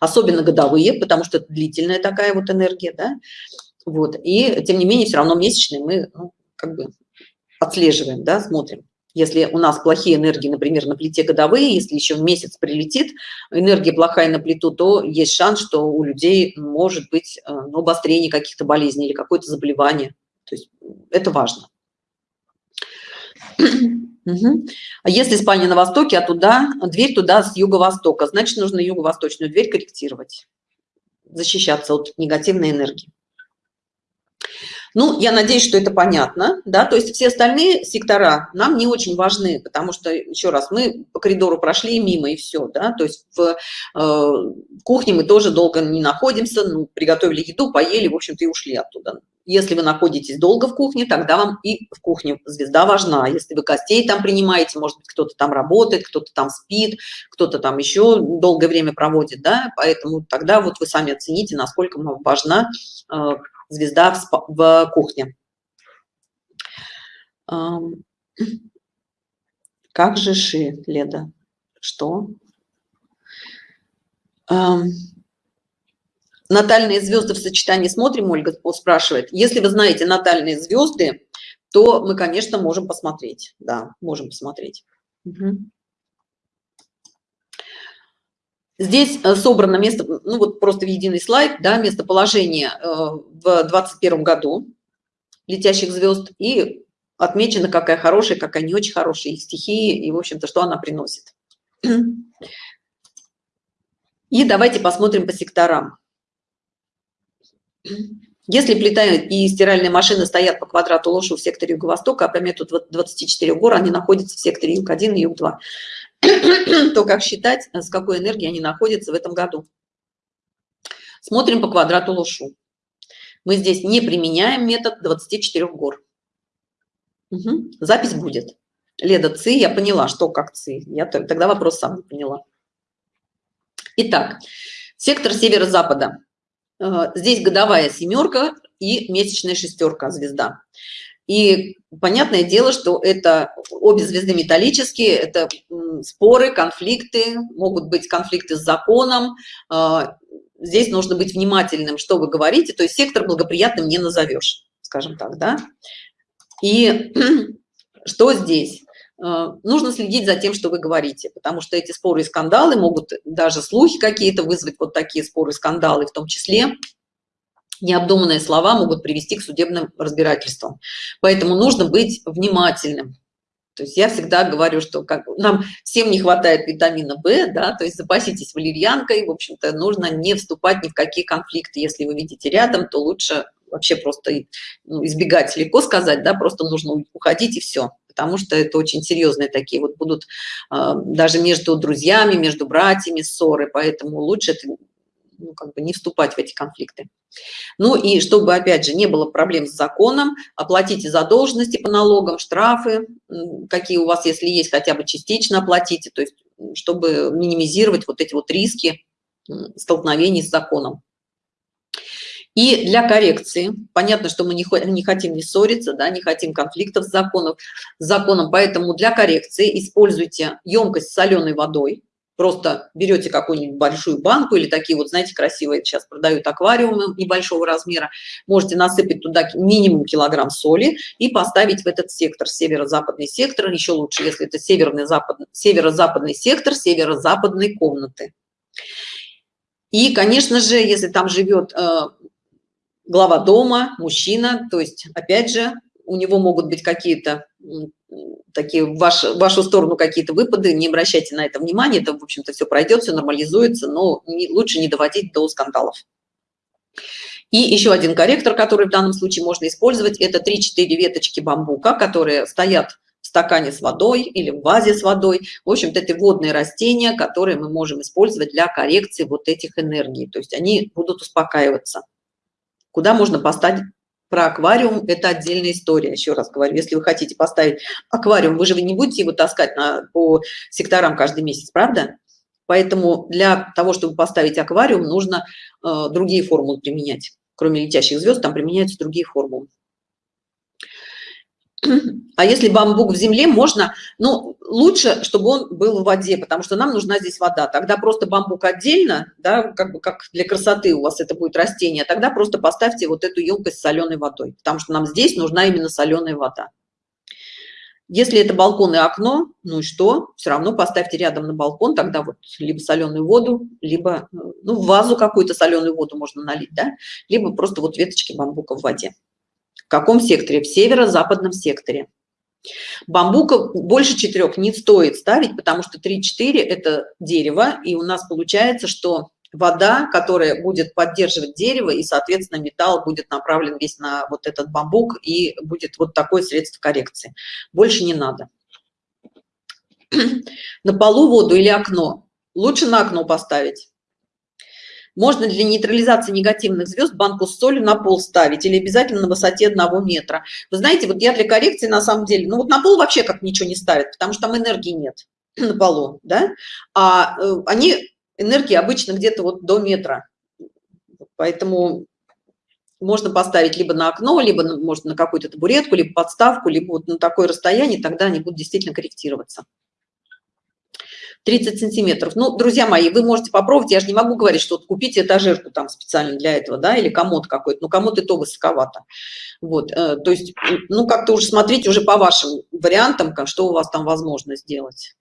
Особенно годовые, потому что длительная такая вот энергия, да. Вот, и тем не менее, все равно месячные мы ну, как бы отслеживаем, да, смотрим. Если у нас плохие энергии, например, на плите годовые, если еще месяц прилетит, энергия плохая на плиту, то есть шанс, что у людей может быть э, ну, обострение каких-то болезней или какое-то заболевание. То есть это важно. Угу. Если спальня на востоке, а туда, дверь туда с юго-востока, значит, нужно юго-восточную дверь корректировать, защищаться от негативной энергии. Ну, я надеюсь, что это понятно, да, то есть все остальные сектора нам не очень важны, потому что, еще раз, мы по коридору прошли мимо и все, да, то есть в э, кухне мы тоже долго не находимся, ну, приготовили еду, поели, в общем-то, и ушли оттуда. Если вы находитесь долго в кухне, тогда вам и в кухне звезда важна. Если вы гостей там принимаете, может быть, кто-то там работает, кто-то там спит, кто-то там еще долгое время проводит, да, поэтому тогда вот вы сами оцените, насколько вам важна э, звезда в, в кухне. Как же ши, Леда? Что? Натальные звезды в сочетании смотрим, Ольга спрашивает. Если вы знаете натальные звезды, то мы, конечно, можем посмотреть. Да, можем посмотреть. Угу. Здесь э, собрано место, ну вот просто в единый слайд, да, местоположение э, в 21 году летящих звезд и отмечено, какая хорошая, какая не очень хорошая их стихии и, в общем-то, что она приносит. И давайте посмотрим по секторам. Если плита и стиральная машина стоят по квадрату лошу в секторе Юго-Востока, а по методу 24 гор они находятся в секторе Юг-1 и Юг-2. то как считать, с какой энергией они находятся в этом году. Смотрим по квадрату Лошу. Мы здесь не применяем метод 24 гор. Угу. Запись будет. Леда ЦИ, я поняла, что как ЦИ. Я тогда вопрос сам не поняла. Итак, сектор северо-запада. Э, здесь годовая семерка и месячная шестерка звезда. И понятное дело, что это обе звезды металлические, это споры, конфликты, могут быть конфликты с законом. А, здесь нужно быть внимательным, что вы говорите, то есть сектор благоприятным не назовешь, скажем так, да. И что здесь? А, нужно следить за тем, что вы говорите, потому что эти споры и скандалы могут даже слухи какие-то вызвать, вот такие споры и скандалы в том числе, необдуманные слова могут привести к судебным разбирательствам. Поэтому нужно быть внимательным. То есть я всегда говорю, что как, нам всем не хватает витамина В, да, то есть запаситесь валерьянкой, в общем-то, нужно не вступать ни в какие конфликты. Если вы видите рядом, то лучше вообще просто ну, избегать, легко сказать, да, просто нужно уходить и все потому что это очень серьезные такие вот будут э, даже между друзьями, между братьями ссоры, поэтому лучше это ну, как бы не вступать в эти конфликты. Ну и чтобы, опять же, не было проблем с законом, оплатите задолженности по налогам, штрафы, какие у вас, если есть, хотя бы частично оплатите, то есть чтобы минимизировать вот эти вот риски столкновений с законом. И для коррекции, понятно, что мы не, хотим не ссориться, да, не хотим конфликтов с, законом, с законом, поэтому для коррекции используйте емкость с соленой водой, просто берете какую-нибудь большую банку или такие вот, знаете, красивые сейчас продают аквариумы небольшого размера, можете насыпать туда минимум килограмм соли и поставить в этот сектор, северо-западный сектор, еще лучше, если это северный запад, северо-западный сектор северо-западной комнаты. И, конечно же, если там живет э, глава дома, мужчина, то есть, опять же, у него могут быть какие-то такие ваш, в вашу сторону какие-то выпады, не обращайте на это внимания, это, в общем-то, все пройдет, все нормализуется, но не, лучше не доводить до скандалов. И еще один корректор, который в данном случае можно использовать, это 3-4 веточки бамбука, которые стоят в стакане с водой или в вазе с водой. В общем-то, это водные растения, которые мы можем использовать для коррекции вот этих энергий. То есть они будут успокаиваться. Куда можно поставить про аквариум это отдельная история еще раз говорю. Если вы хотите поставить аквариум вы же вы не будете его таскать на по секторам каждый месяц правда? Поэтому для того чтобы поставить аквариум нужно э, другие формулы применять. Кроме летящих звезд там применяются другие формулы А если бамбук в земле, можно, ну, лучше, чтобы он был в воде, потому что нам нужна здесь вода. Тогда просто бамбук отдельно, да, как бы как для красоты у вас это будет растение, тогда просто поставьте вот эту емкость с соленой водой, потому что нам здесь нужна именно соленая вода. Если это балкон и окно, ну и что? Все равно поставьте рядом на балкон, тогда вот либо соленую воду, либо, ну, в вазу какую-то соленую воду можно налить, да, либо просто вот веточки бамбука в воде. В каком секторе? В северо-западном секторе. Бамбука больше четырех не стоит ставить, потому что 3-4 это дерево, и у нас получается, что вода, которая будет поддерживать дерево, и, соответственно, металл будет направлен весь на вот этот бамбук, и будет вот такое средство коррекции. Больше не надо. На полу воду или окно? Лучше на окно поставить. Можно для нейтрализации негативных звезд банку с солью на пол ставить или обязательно на высоте одного метра. Вы знаете, вот я для коррекции на самом деле, ну вот на пол вообще как ничего не ставят, потому что там энергии нет на полу, да, а э, они, энергии обычно где-то вот до метра, поэтому можно поставить либо на окно, либо можно на какую-то табуретку, либо подставку, либо вот на такое расстояние, тогда они будут действительно корректироваться. 30 сантиметров. Ну, друзья мои, вы можете попробовать, я же не могу говорить, что вот купите этажерку там специально для этого, да, или комод какой-то, но комод и то высоковато. Вот, э, то есть, ну, как-то уже смотрите уже по вашим вариантам, что у вас там возможно сделать.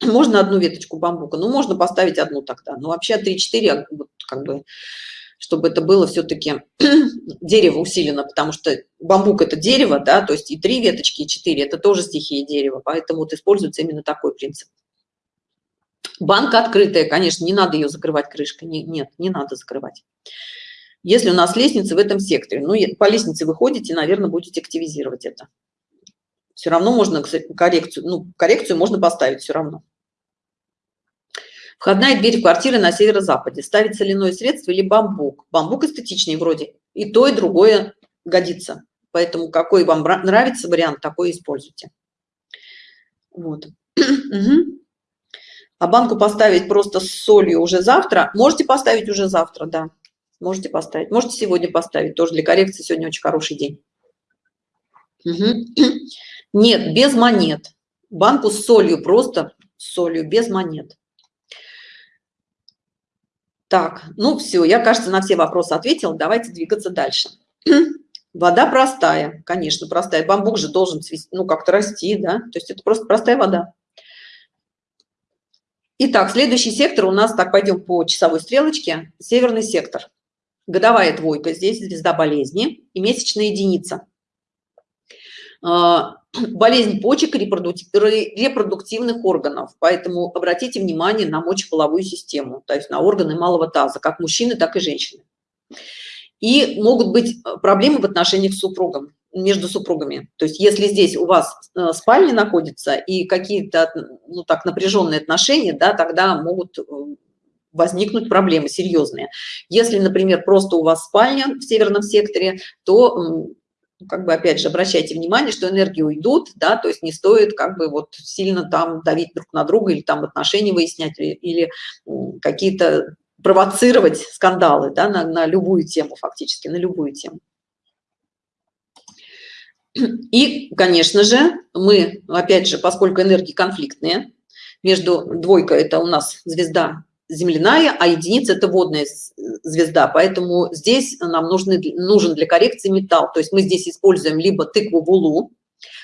Можно одну веточку бамбука, ну, можно поставить одну тогда, но вообще 3-4, вот, как бы, чтобы это было все-таки дерево усилено, потому что бамбук это дерево, да, то есть и три веточки, и четыре, это тоже стихия дерева, поэтому вот используется именно такой принцип. Банка открытая, конечно, не надо ее закрывать крышкой. Не, нет, не надо закрывать. Если у нас лестница в этом секторе, ну, по лестнице выходите, наверное, будете активизировать это. Все равно можно коррекцию, ну, коррекцию можно поставить все равно. Входная дверь квартиры на северо-западе. Ставить соляное средство или бамбук. Бамбук эстетичнее вроде. И то, и другое годится. Поэтому какой вам нравится вариант, такой используйте. Вот. А банку поставить просто с солью уже завтра? Можете поставить уже завтра, да. Можете поставить. Можете сегодня поставить. Тоже для коррекции сегодня очень хороший день. Угу. Нет, без монет. Банку с солью, просто с солью, без монет. Так, ну все, я, кажется, на все вопросы ответила. Давайте двигаться дальше. Вода простая, конечно, простая. Бамбук же должен ну, как-то расти, да? То есть это просто простая вода. Итак, следующий сектор у нас, так, пойдем по часовой стрелочке, северный сектор. Годовая двойка, здесь звезда болезни и месячная единица. А, болезнь почек и репродуктивных органов, поэтому обратите внимание на мочеполовую систему, то есть на органы малого таза, как мужчины, так и женщины. И могут быть проблемы в отношениях с супругом между супругами. То есть если здесь у вас э, спальня находится и какие-то, ну так, напряженные отношения, да, тогда могут э, возникнуть проблемы серьезные. Если, например, просто у вас спальня в северном секторе, то как бы опять же обращайте внимание, что энергии уйдут, да, то есть не стоит как бы вот сильно там давить друг на друга или там отношения выяснять или, какие-то провоцировать скандалы, да, на, на любую тему фактически, на любую тему. И, конечно же, мы, опять же, поскольку энергии конфликтные, между двойка это у нас звезда земляная, а единица это водная звезда, поэтому здесь нам нужны, нужен для коррекции металл. То есть мы здесь используем либо тыкву вулу,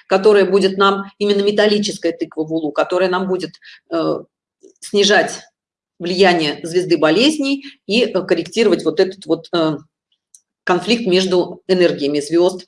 которая будет нам, именно металлическая тыква вулу, которая нам будет э, снижать влияние звезды болезней и э, корректировать вот этот вот э, конфликт между энергиями звезд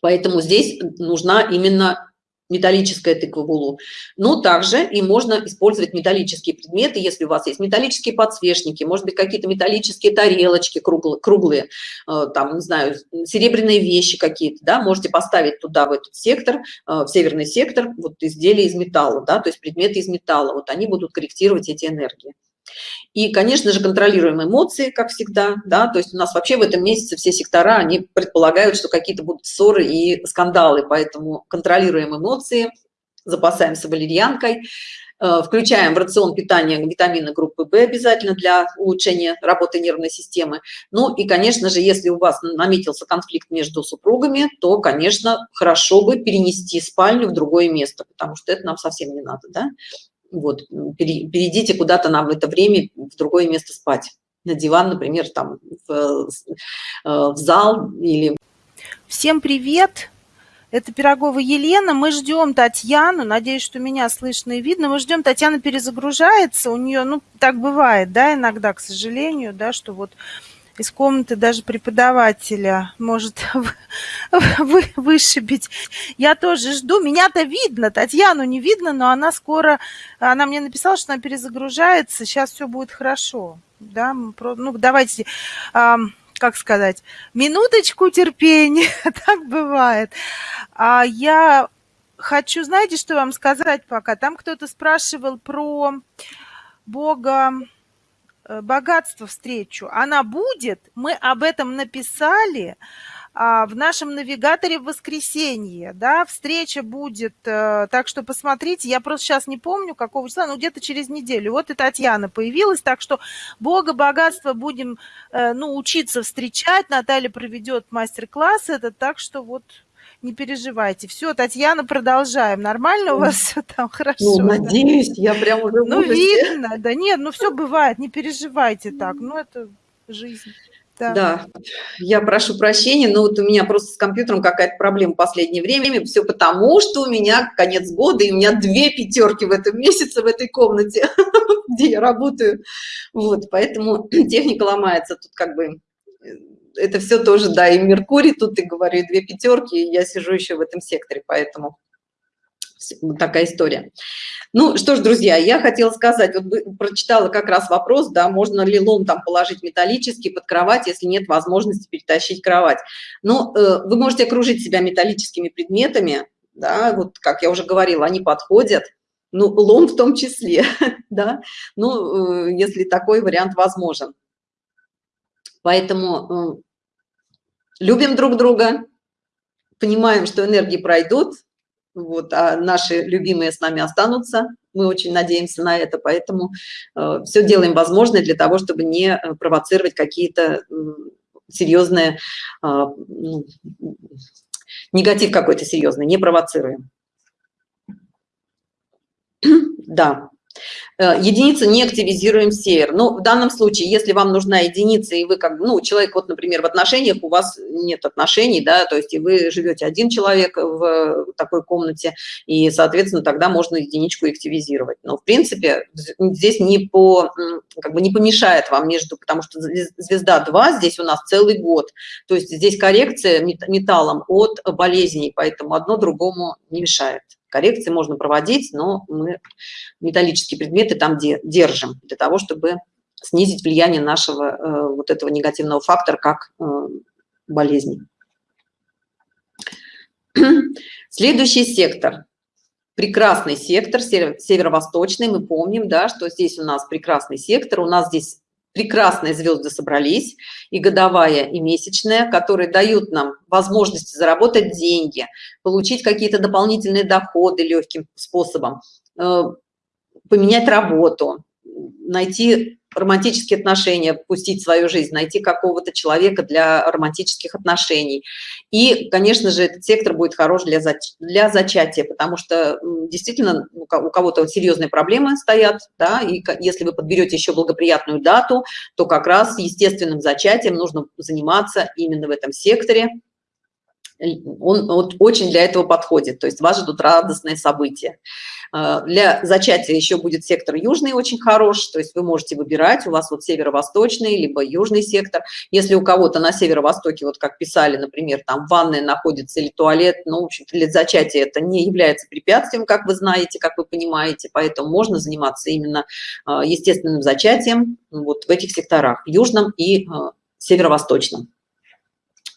Поэтому здесь нужна именно металлическая тыква в. Но также и можно использовать металлические предметы, если у вас есть металлические подсвечники, может быть, какие-то металлические тарелочки круглые, круглые э, там, не знаю, серебряные вещи какие-то, да, можете поставить туда, в этот сектор, э, в северный сектор, вот изделия из металла, да, то есть предметы из металла, вот они будут корректировать эти энергии. И, конечно же, контролируем эмоции, как всегда, да, то есть у нас вообще в этом месяце все сектора, они предполагают, что какие-то будут ссоры и скандалы, поэтому контролируем эмоции, запасаемся валерьянкой, э, включаем в рацион питания витамины группы В обязательно для улучшения работы нервной системы. Ну и, конечно же, если у вас наметился конфликт между супругами, то, конечно, хорошо бы перенести спальню в другое место, потому что это нам совсем не надо, да? Вот, перейдите куда-то нам в это время в другое место спать. На диван, например, там в, э, в зал или... Всем привет! Это Пирогова Елена. Мы ждем Татьяну. Надеюсь, что меня слышно и видно. Мы ждем, Татьяна перезагружается. У нее, ну, так бывает, да, иногда, к сожалению, да, что вот из комнаты даже преподавателя может вы, вышибить. Я тоже жду. Меня-то видно, Татьяну не видно, но она скоро... Она мне написала, что она перезагружается. Сейчас все будет хорошо. Да, ну, давайте как сказать, минуточку терпения, так бывает. А я хочу, знаете, что вам сказать пока? Там кто-то спрашивал про Бога, богатство встречу. Она будет, мы об этом написали, а, в нашем навигаторе в воскресенье, да, встреча будет, э, так что посмотрите, я просто сейчас не помню, какого числа, но где-то через неделю. Вот и Татьяна появилась, так что Бога, богатство будем, э, ну, учиться встречать, Наталья проведет мастер-класс этот, так что вот не переживайте. Все, Татьяна, продолжаем. Нормально у вас все там хорошо? Ну, надеюсь, я прям уже Ну, видно, да нет, ну все бывает, не переживайте так, ну это жизнь. Да. да, я прошу прощения, но вот у меня просто с компьютером какая-то проблема в последнее время. Все потому, что у меня конец года, и у меня две пятерки в этом месяце в этой комнате, где я работаю. Вот, поэтому техника ломается. Тут как бы э, это все тоже, да, и Меркурий тут, и говорю, две пятерки, и я сижу еще в этом секторе, поэтому такая история. Ну что ж, друзья, я хотела сказать, вот прочитала как раз вопрос, да, можно ли лом там положить металлический под кровать, если нет возможности перетащить кровать. Ну, э, вы можете окружить себя металлическими предметами, да, вот как я уже говорила, они подходят, ну, лом в том числе, да, ну, э, если такой вариант возможен. Поэтому э, любим друг друга, понимаем, что энергии пройдут, вот, а наши любимые с нами останутся. Мы очень надеемся на это, поэтому э, все делаем возможное для того, чтобы не э, провоцировать какие-то серьезные, э, ну, негатив какой-то серьезный, не провоцируем. Да. Э, единицу не активизируем сеер. Но в данном случае, если вам нужна единица, и вы как, ну, человек, вот, например, в отношениях, у вас нет отношений, да, то есть и вы живете один человек в такой комнате, и, соответственно, тогда можно единичку активизировать. Но, в принципе, здесь не по, как бы не помешает вам между, потому что звезда 2 здесь у нас целый год, то есть здесь коррекция металлом от болезней, поэтому одно другому не мешает коррекции можно проводить, но мы металлические предметы там держим для того, чтобы снизить влияние нашего э, вот этого негативного фактора, как э, болезни. Следующий сектор. Прекрасный сектор, северо-восточный. Мы помним, да, что здесь у нас прекрасный сектор. У нас здесь прекрасные звезды собрались, и годовая, и месячная, которые дают нам возможность заработать деньги, получить какие-то дополнительные доходы легким способом, э, поменять работу, найти романтические отношения, пустить свою жизнь, найти какого-то человека для романтических отношений. И, конечно же, этот сектор будет хорош для, зач для зачатия, потому что действительно у кого-то серьезные проблемы стоят, да, и если вы подберете еще благоприятную дату, то как раз естественным зачатием нужно заниматься именно в этом секторе, он вот очень для этого подходит, то есть вас ждут радостные события. А, для зачатия еще будет сектор южный очень хорош, то есть вы можете выбирать, у вас вот северо-восточный, либо южный сектор. Если у кого-то на северо-востоке, вот как писали, например, там ванная находится или туалет, ну, в общем для зачатия это не является препятствием, как вы знаете, как вы понимаете, поэтому можно заниматься именно а, естественным зачатием вот в этих секторах, южном и а, северо-восточном.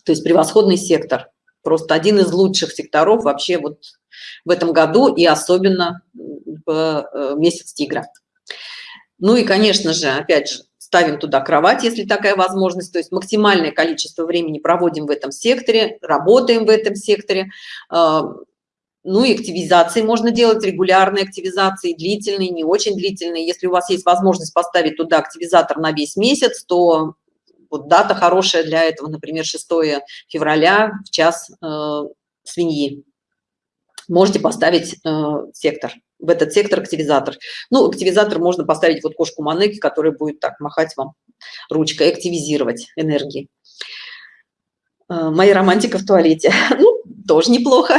То есть превосходный сектор просто один из лучших секторов вообще вот в этом году и особенно в э, месяц тигра. Ну и, конечно же, опять же, ставим туда кровать, если такая возможность, то есть максимальное количество времени проводим в этом секторе, работаем в этом секторе. Э, ну и активизации можно делать, регулярные активизации, длительные, не очень длительные. Если у вас есть возможность поставить туда активизатор на весь месяц, то вот дата хорошая для этого, например, 6 февраля в час э, свиньи. Можете поставить э, сектор, в этот сектор активизатор. Ну, активизатор можно поставить вот кошку Манеки, которая будет так махать вам ручкой, активизировать энергии. Э, моя романтика в туалете. Ну, тоже неплохо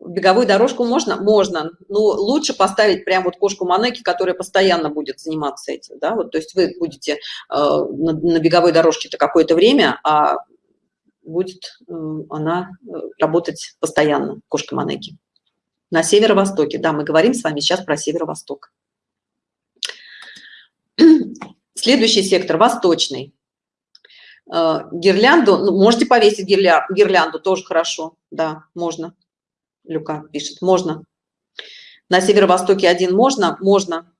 беговую дорожку можно? Можно. Но лучше поставить прям вот кошку Манеки, которая постоянно будет заниматься этим. Да? Вот, то есть вы будете э, на, на беговой дорожке-то какое-то время, а будет э, она э, работать постоянно, кошка Манеки. На северо-востоке. Да, мы говорим с вами сейчас про северо-восток. Следующий сектор – восточный. Э, гирлянду, ну, можете повесить гирлянду, тоже хорошо, да, можно. Люка пишет, можно. На северо-востоке один можно? Можно.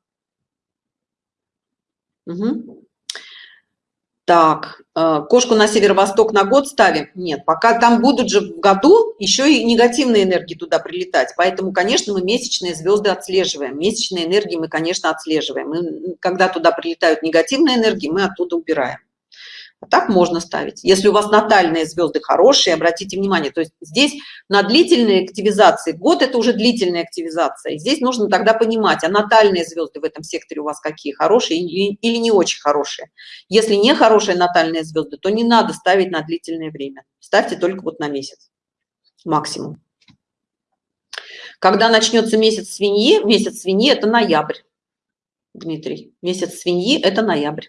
Угу. Так, э, кошку на северо-восток на год ставим? Нет, пока там будут же в году еще и негативные энергии туда прилетать. Поэтому, конечно, мы месячные звезды отслеживаем. Месячные энергии мы, конечно, отслеживаем. Мы, когда туда прилетают негативные энергии, мы оттуда убираем. А так можно ставить. Если у вас натальные звезды хорошие, обратите внимание, то есть здесь на длительной активизации, год это уже длительная активизация. Здесь нужно тогда понимать, а натальные звезды в этом секторе у вас какие, хорошие или, не очень хорошие. Если не хорошие натальные звезды, то не надо ставить на длительное время. Ставьте только вот на месяц максимум. Когда начнется месяц свиньи, месяц свиньи это ноябрь, Дмитрий. Месяц свиньи это ноябрь.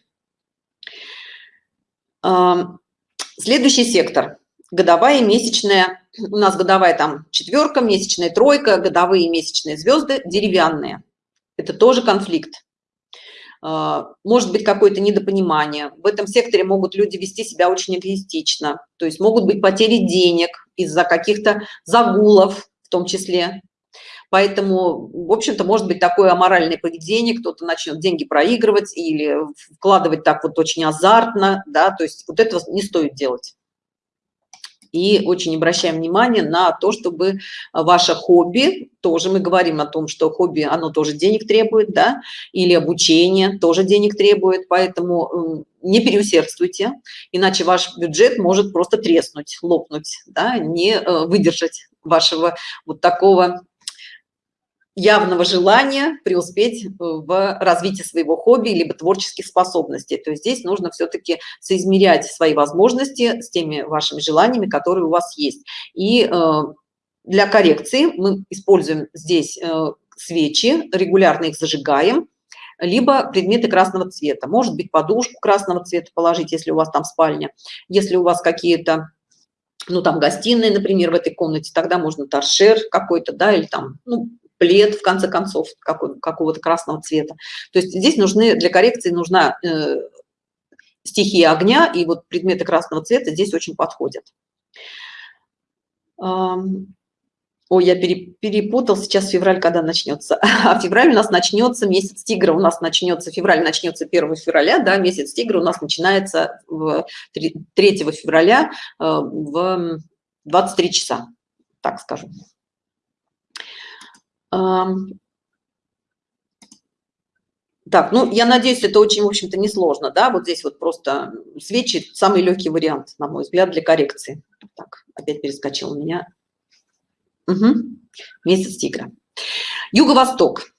Следующий сектор. Годовая и месячная. У нас годовая там четверка, месячная тройка, годовые и месячные звезды деревянные. Это тоже конфликт. А, может быть какое-то недопонимание. В этом секторе могут люди вести себя очень эгоистично. То есть могут быть потери денег из-за каких-то загулов в том числе. Поэтому, в общем-то, может быть такое аморальное поведение, кто-то начнет деньги проигрывать или вкладывать так вот очень азартно, да, то есть вот этого не стоит делать. И очень обращаем внимание на то, чтобы ваше хобби, тоже мы говорим о том, что хобби, оно тоже денег требует, да, или обучение тоже денег требует, поэтому не переусердствуйте, иначе ваш бюджет может просто треснуть, лопнуть, да, не э, выдержать вашего вот такого явного желания преуспеть в развитии своего хобби либо творческих способностей. То есть здесь нужно все-таки соизмерять свои возможности с теми вашими желаниями, которые у вас есть. И э, для коррекции мы используем здесь э, свечи, регулярно их зажигаем, либо предметы красного цвета. Может быть, подушку красного цвета положить, если у вас там спальня. Если у вас какие-то ну там гостиная, например, в этой комнате, тогда можно торшер какой-то, да, или там, ну, плед, в конце концов, какого-то красного цвета. То есть здесь нужны, для коррекции нужна э, стихия огня, и вот предметы красного цвета здесь очень подходят. Ой, я перепутал, сейчас февраль когда начнется. А февраль у нас начнется, месяц тигра у нас начнется, февраль начнется 1 февраля, да, месяц тигра у нас начинается 3 февраля э, в 23 часа, так скажу. Так, ну, я надеюсь, это очень, в общем-то, несложно, да, вот здесь вот просто свечи – самый легкий вариант, на мой взгляд, для коррекции. Так, опять перескочил у меня. Угу. Месяц тигра. Юго-восток.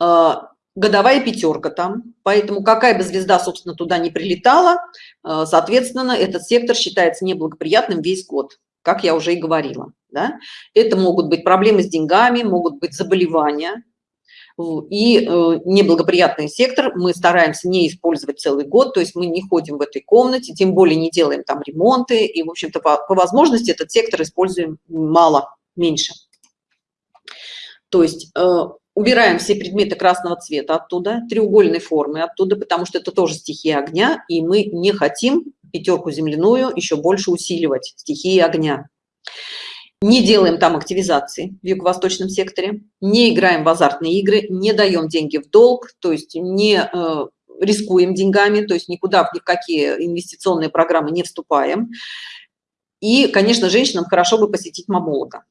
А, годовая пятерка там, поэтому какая бы звезда, собственно, туда не прилетала, а, соответственно, этот сектор считается неблагоприятным весь год, как я уже и говорила да? это могут быть проблемы с деньгами могут быть заболевания. И э, неблагоприятный сектор мы стараемся не использовать целый год то есть мы не ходим в этой комнате тем более не делаем там ремонты. И в общем-то по, по возможности этот сектор используем мало меньше. То есть э, убираем все предметы красного цвета оттуда треугольной формы оттуда потому что это тоже стихия огня и мы не хотим пятерку земляную еще больше усиливать стихии огня не делаем там активизации в юго-восточном секторе, не играем в азартные игры, не даем деньги в долг, то есть не э, рискуем деньгами, то есть никуда в никакие инвестиционные программы не вступаем. И, конечно, женщинам хорошо бы посетить мамолога.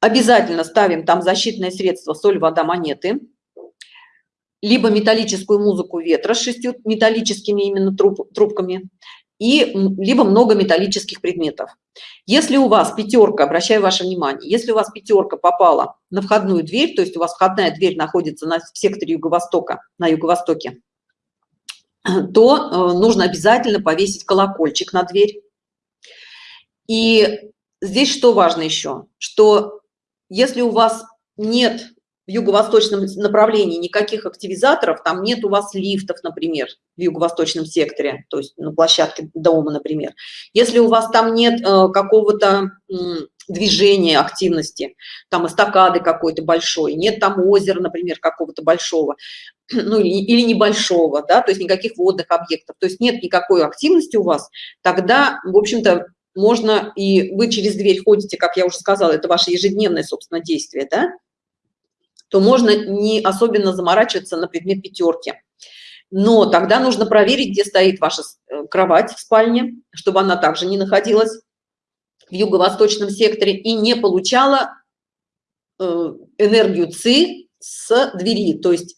Обязательно ставим там защитное средство соль, вода, монеты. Либо металлическую музыку ветра с шестью металлическими именно труб, трубками. И либо много металлических предметов. Если у вас пятерка, обращаю ваше внимание, если у вас пятерка попала на входную дверь, то есть у вас входная дверь находится на, в секторе юго-востока, на юго-востоке, то э, нужно обязательно повесить колокольчик на дверь. И здесь что важно еще, что если у вас нет в юго-восточном направлении никаких активизаторов, там нет у вас лифтов, например, в юго-восточном секторе, то есть на площадке дома, например. Если у вас там нет э, какого-то э, движения, активности, там эстакады какой-то большой, нет там озера, например, какого-то большого, ну или, или небольшого, да, то есть никаких водных объектов, то есть нет никакой активности у вас, тогда, в общем-то, можно, и вы через дверь ходите, как я уже сказала, это ваше ежедневное, собственно, действие, да, то можно не особенно заморачиваться на предмет пятерки. Но тогда нужно проверить, где стоит ваша э, кровать в спальне, чтобы она также не находилась в юго-восточном секторе и не получала э, энергию ЦИ с двери. То есть,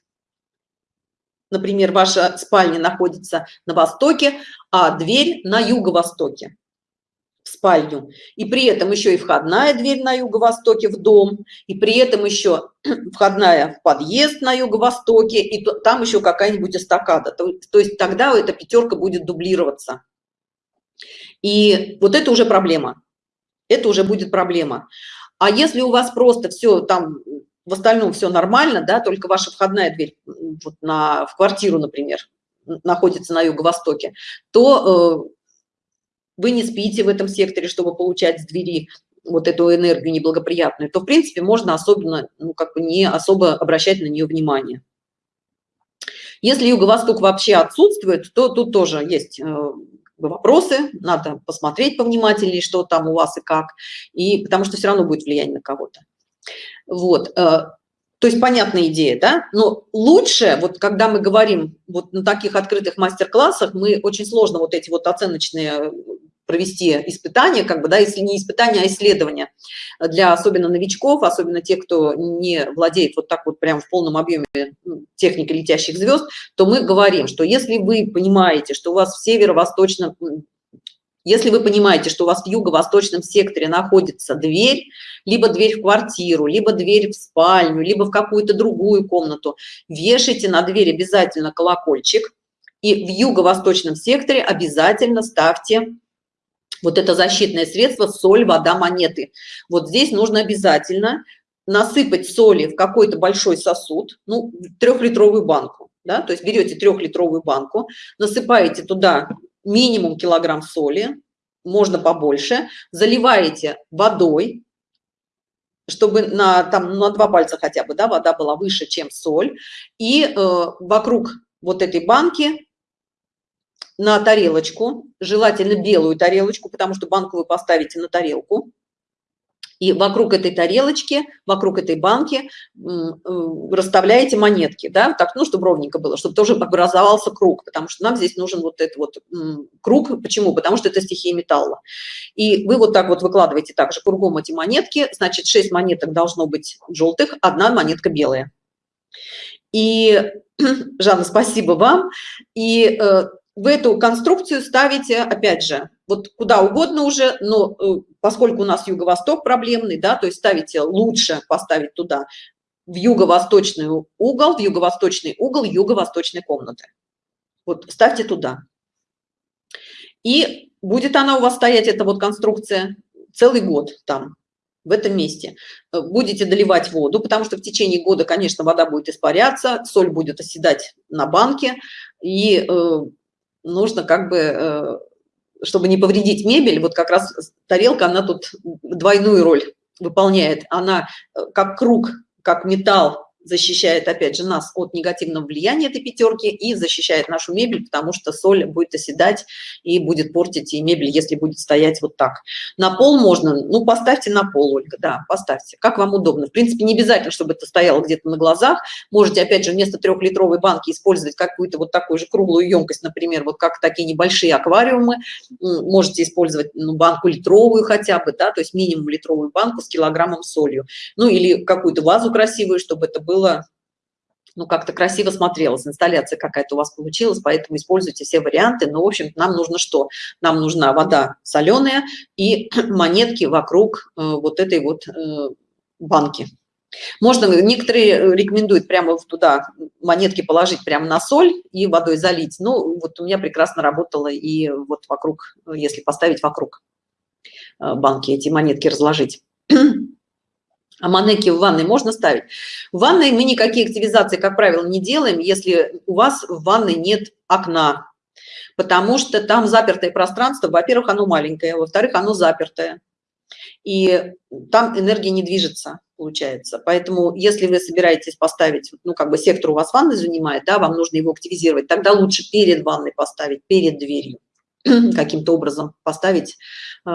например, ваша спальня находится на востоке, а дверь на юго-востоке в спальню, и при этом еще и входная дверь на юго-востоке в дом, и при этом еще входная в подъезд на юго-востоке, и там еще какая-нибудь эстакада. То, то есть тогда эта пятерка будет дублироваться. И вот это уже проблема. Это уже будет проблема. А если у вас просто все там в остальном все нормально, да, только ваша входная дверь вот на, в квартиру, например, находится на юго-востоке, то э, вы не спите в этом секторе, чтобы получать с двери вот эту энергию неблагоприятную, то, в принципе, можно особенно, ну, как бы не особо обращать на нее внимание. Если юго-восток вообще отсутствует, то тут тоже есть э, вопросы, надо посмотреть повнимательнее, что там у вас и как, и потому что все равно будет влияние на кого-то. Вот, э, то есть понятная идея, да? Но лучше, вот когда мы говорим вот на таких открытых мастер-классах, мы очень сложно вот эти вот оценочные провести испытания, как бы, да, если не испытания, а исследования для особенно новичков, особенно тех, кто не владеет вот так вот прям в полном объеме ну, техникой летящих звезд, то мы говорим, что если вы понимаете, что у вас в северо-восточном, если вы понимаете, что у вас в юго-восточном секторе находится дверь, либо дверь в квартиру, либо дверь в спальню, либо в какую-то другую комнату, вешайте на дверь обязательно колокольчик, и в юго-восточном секторе обязательно ставьте вот это защитное средство соль вода монеты. Вот здесь нужно обязательно насыпать соли в какой-то большой сосуд ну трехлитровую банку да, то есть берете трехлитровую банку насыпаете туда минимум килограмм соли можно побольше заливаете водой чтобы на там на два пальца хотя бы да вода была выше чем соль и э, вокруг вот этой банки на тарелочку, желательно белую тарелочку, потому что банку вы поставите на тарелку. И вокруг этой тарелочки, вокруг этой банки э, расставляете монетки, да, так, ну, чтобы ровненько было, чтобы тоже образовался круг, потому что нам здесь нужен вот этот вот круг. Почему? Потому что это стихия металла. И вы вот так вот выкладываете также кругом эти монетки, значит, 6 монеток должно быть желтых, одна монетка белая. И, Жанна, спасибо вам. И э, в эту конструкцию ставите, опять же, вот куда угодно уже, но э, поскольку у нас юго-восток проблемный, да, то есть ставите лучше поставить туда в юго-восточный угол, в юго-восточный угол юго-восточной комнаты. Вот ставьте туда. И будет она у вас стоять, эта вот конструкция, целый год там, в этом месте. Э, будете доливать воду, потому что в течение года, конечно, вода будет испаряться, соль будет оседать на банке, и э, нужно как бы, э, чтобы не повредить мебель, вот как раз тарелка, она тут двойную роль выполняет. Она э, как круг, как металл защищает, опять же, нас от негативного влияния этой пятерки и защищает нашу мебель, потому что соль будет оседать и будет портить и мебель, если будет стоять вот так. На пол можно, ну, поставьте на пол, Ольга, да, поставьте, как вам удобно. В принципе, не обязательно, чтобы это стояло где-то на глазах. Можете, опять же, вместо трехлитровой банки использовать какую-то вот такую же круглую емкость, например, вот как такие небольшие аквариумы. Можете использовать ну, банку литровую хотя бы, да, то есть минимум литровую банку с килограммом солью. Ну, или какую-то вазу красивую, чтобы это было было ну, как-то красиво смотрелось, инсталляция какая-то у вас получилась, поэтому используйте все варианты. Но, в общем нам нужно что? Нам нужна вода соленая и монетки вокруг э, вот этой вот э, банки. Можно, некоторые рекомендуют прямо туда монетки положить прямо на соль и водой залить. Ну, вот у меня прекрасно работало и вот вокруг, если поставить вокруг э, банки, эти монетки разложить. А манеки в ванной можно ставить? В ванной мы никакие активизации, как правило, не делаем, если у вас в ванной нет окна. Потому что там запертое пространство. Во-первых, оно маленькое, во-вторых, оно запертое. И там энергия не движется, получается. Поэтому, если вы собираетесь поставить, ну, как бы сектор у вас ванной занимает, да, вам нужно его активизировать, тогда лучше перед ванной поставить, перед дверью, каким-то образом поставить э,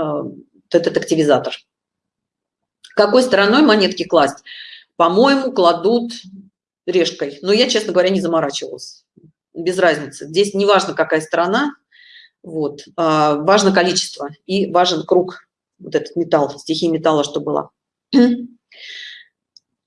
этот активизатор. Какой стороной монетки класть? По-моему, кладут решкой. Но я, честно говоря, не заморачивалась. Без разницы. Здесь не важно, какая сторона, вот, а важно количество и важен круг, вот этот металл, стихии металла, что было.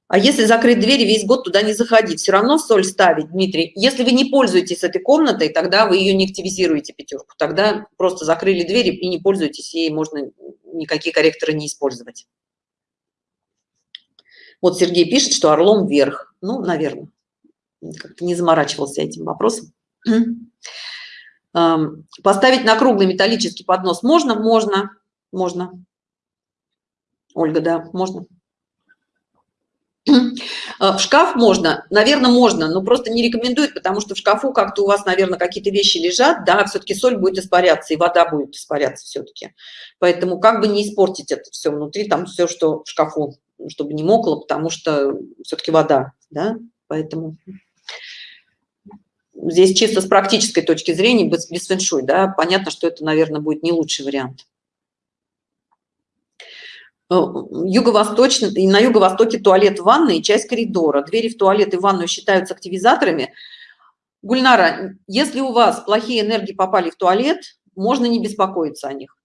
А если закрыть дверь весь год туда не заходить, все равно соль ставить, Дмитрий. Если вы не пользуетесь этой комнатой, тогда вы ее не активизируете, пятерку. Тогда просто закрыли дверь и не пользуетесь ей, можно никакие корректоры не использовать. Вот Сергей пишет, что орлом вверх. Ну, наверное, как-то не заморачивался этим вопросом. Поставить на круглый металлический поднос можно? Можно. Можно. Ольга, да, можно. В шкаф можно, наверное, можно, но просто не рекомендует, потому что в шкафу как-то у вас, наверное, какие-то вещи лежат, да, все-таки соль будет испаряться, и вода будет испаряться все-таки. Поэтому как бы не испортить это все внутри, там все, что в шкафу чтобы не мокло, потому что все-таки вода, да, поэтому здесь чисто с практической точки зрения, без, без фэншуй, да, понятно, что это, наверное, будет не лучший вариант. Э, юго-восточный, на юго-востоке туалет, ванной и часть коридора. Двери в туалет и ванную считаются активизаторами. Гульнара, если у вас плохие энергии попали в туалет, можно не беспокоиться о них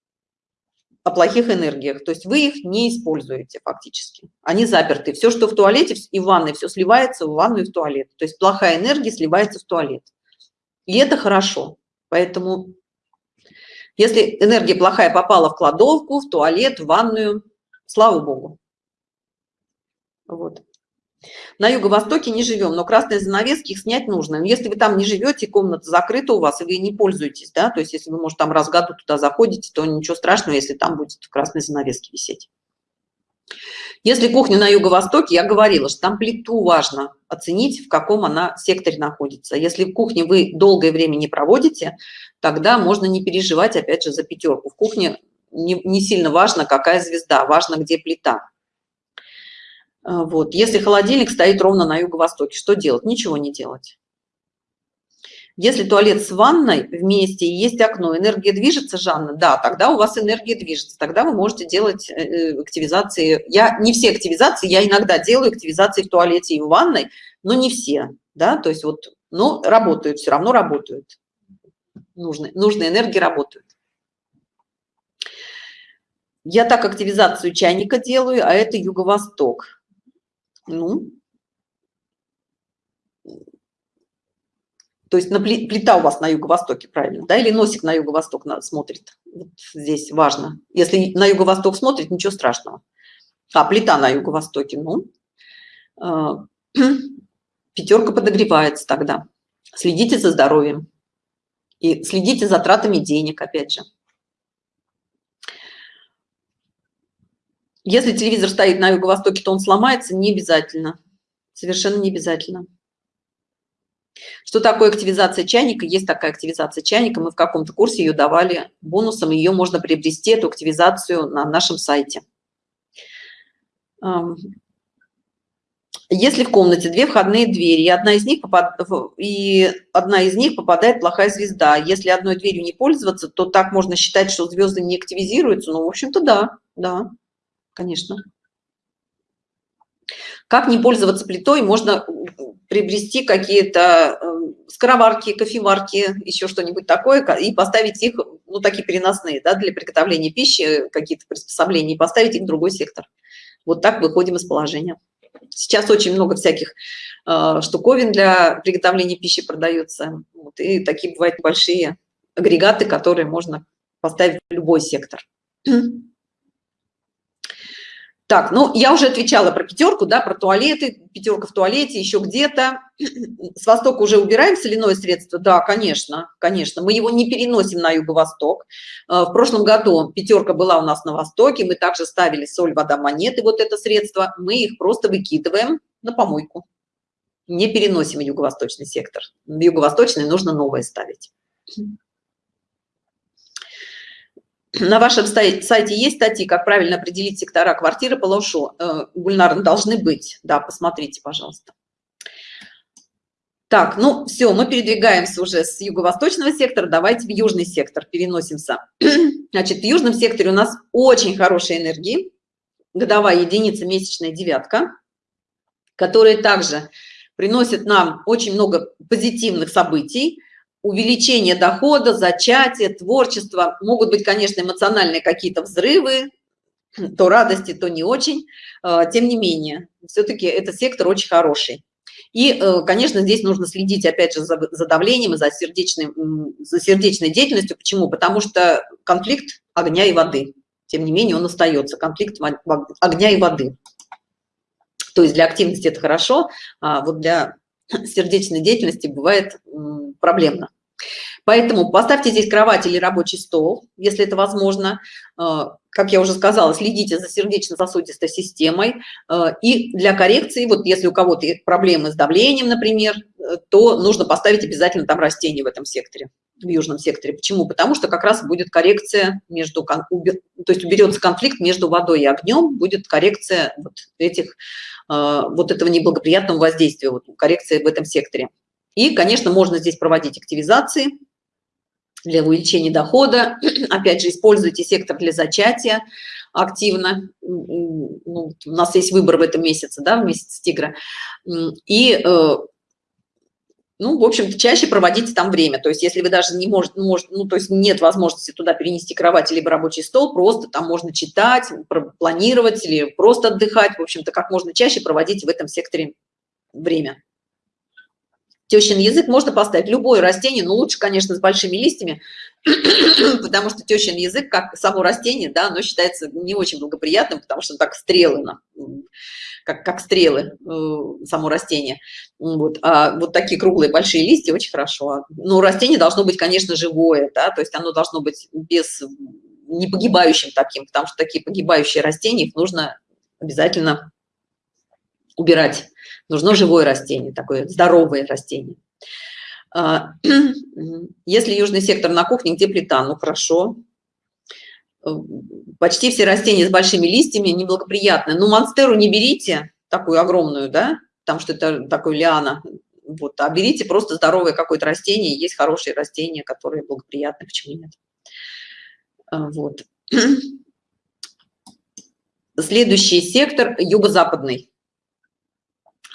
о плохих энергиях. То есть вы их не используете фактически. Они заперты. Все, что в туалете и в ванной, все сливается в ванну и в туалет. То есть плохая энергия сливается в туалет. И это хорошо. Поэтому если энергия плохая попала в кладовку, в туалет, в ванную, слава богу. Вот. На юго-востоке не живем, но красные занавески их снять нужно. Но если вы там не живете, комната закрыта у вас, и вы не пользуетесь, да, то есть если вы, может, там раз в году туда заходите, то ничего страшного, если там будет красные занавески висеть. Если кухня на юго-востоке, я говорила, что там плиту важно оценить, в каком она секторе находится. Если в кухне вы долгое время не проводите, тогда можно не переживать, опять же, за пятерку. В кухне не, не сильно важно, какая звезда, важно, где плита. А, вот. Если холодильник стоит ровно на юго-востоке, что делать? Ничего не делать. Если туалет с ванной вместе есть окно, энергия движется, Жанна? Да, тогда у вас энергия движется. Тогда вы можете делать э, э, активизации. Я не все активизации, я иногда делаю активизации в туалете и в ванной, но не все. Да, то есть вот, но работают, все равно работают. Нужные, нужные энергии работают. Я так активизацию чайника делаю, а это юго-восток. Ну, то есть на плита у вас на юго-востоке, правильно, да, или носик на юго-восток смотрит. Вот здесь важно. Если на юго-восток смотрит, ничего страшного. А плита на юго-востоке, ну, э, пятерка подогревается тогда. Следите за здоровьем и следите за тратами денег, опять же. Если телевизор стоит на юго-востоке, то он сломается, не обязательно. Совершенно не обязательно. Что такое активизация чайника? Есть такая активизация чайника. Мы в каком-то курсе ее давали бонусом. Ее можно приобрести, эту активизацию, на нашем сайте. Если в комнате две входные двери, и одна из них, попад... и одна из них попадает плохая звезда, если одной дверью не пользоваться, то так можно считать, что звезды не активизируются? Ну, в общем-то, да, да, конечно. Как не пользоваться плитой? Можно приобрести какие-то э, скороварки, кофеварки, еще что-нибудь такое, и поставить их, ну, такие переносные, да, для приготовления пищи, какие-то приспособления, и поставить их в другой сектор. Вот так выходим из положения. Сейчас очень много всяких э, штуковин для приготовления пищи продается. Вот, и такие бывают большие агрегаты, которые можно поставить в любой сектор. Так, ну, я уже отвечала про пятерку, да, про туалеты, пятерка в туалете, еще где-то. С востока уже убираем соляное средство? Да, конечно, конечно. Мы его не переносим на юго-восток. Э, в прошлом году пятерка была у нас на востоке, мы также ставили соль, вода, монеты, вот это средство. Мы их просто выкидываем на помойку. Не переносим юго-восточный сектор. В юго-восточный нужно новое ставить. На вашем сайте есть статьи, как правильно определить сектора квартиры по лошу? Э, Гульнар, должны быть. Да, посмотрите, пожалуйста. Так, ну все, мы передвигаемся уже с юго-восточного сектора. Давайте в южный сектор переносимся. Значит, в южном секторе у нас очень хорошие энергии. Годовая единица, месячная девятка, которые также приносят нам очень много позитивных событий увеличение дохода, зачатие, творчество. Могут быть, конечно, эмоциональные какие-то взрывы, то радости, то не очень. А, тем не менее, все-таки этот сектор очень хороший. И, э, конечно, здесь нужно следить, опять же, за, за давлением и за, сердечной, за сердечной деятельностью. Почему? Потому что конфликт огня и воды. Тем не менее, он остается, конфликт огня и воды. То есть для активности это хорошо, а вот для сердечной деятельности бывает проблемно. Поэтому поставьте здесь кровать или рабочий стол, если это возможно. Э, как я уже сказала, следите за сердечно-сосудистой системой. Э, и для коррекции, вот если у кого-то проблемы с давлением, например, э, то нужно поставить обязательно там растение в этом секторе, в южном секторе. Почему? Потому что как раз будет коррекция между, то есть уберется конфликт между водой и огнем, будет коррекция вот этих, вот этого неблагоприятного воздействия, вот коррекция в этом секторе. И, конечно, можно здесь проводить активизации для увеличения дохода. Опять же, используйте сектор для зачатия активно. Ну, у нас есть выбор в этом месяце, да, в месяц тигра. И, э, ну, в общем-то, чаще проводите там время. То есть, если вы даже не можете, ну, может, ну, то есть нет возможности туда перенести кровать либо рабочий стол, просто там можно читать, планировать или просто отдыхать. В общем-то, как можно чаще проводить в этом секторе время. Тещин язык можно поставить любое растение, но лучше, конечно, с большими листьями, потому что тещин язык, как само растение, да, оно считается не очень благоприятным, потому что так стрелы, как, как стрелы, э, само растение. Вот. А вот такие круглые большие листья очень хорошо. Но растение должно быть, конечно, живое, да, то есть оно должно быть без не погибающим таким, потому что такие погибающие растения, их нужно обязательно убирать. Нужно живое растение, такое здоровое растение. А, если южный сектор на кухне, где плита, ну хорошо. Почти все растения с большими листьями неблагоприятны. Ну, монстеру не берите, такую огромную, да, потому что это такой лиана. Вот, а берите просто здоровое какое-то растение. Есть хорошие растения, которые благоприятны, почему нет. А, вот. Следующий сектор – юго-западный.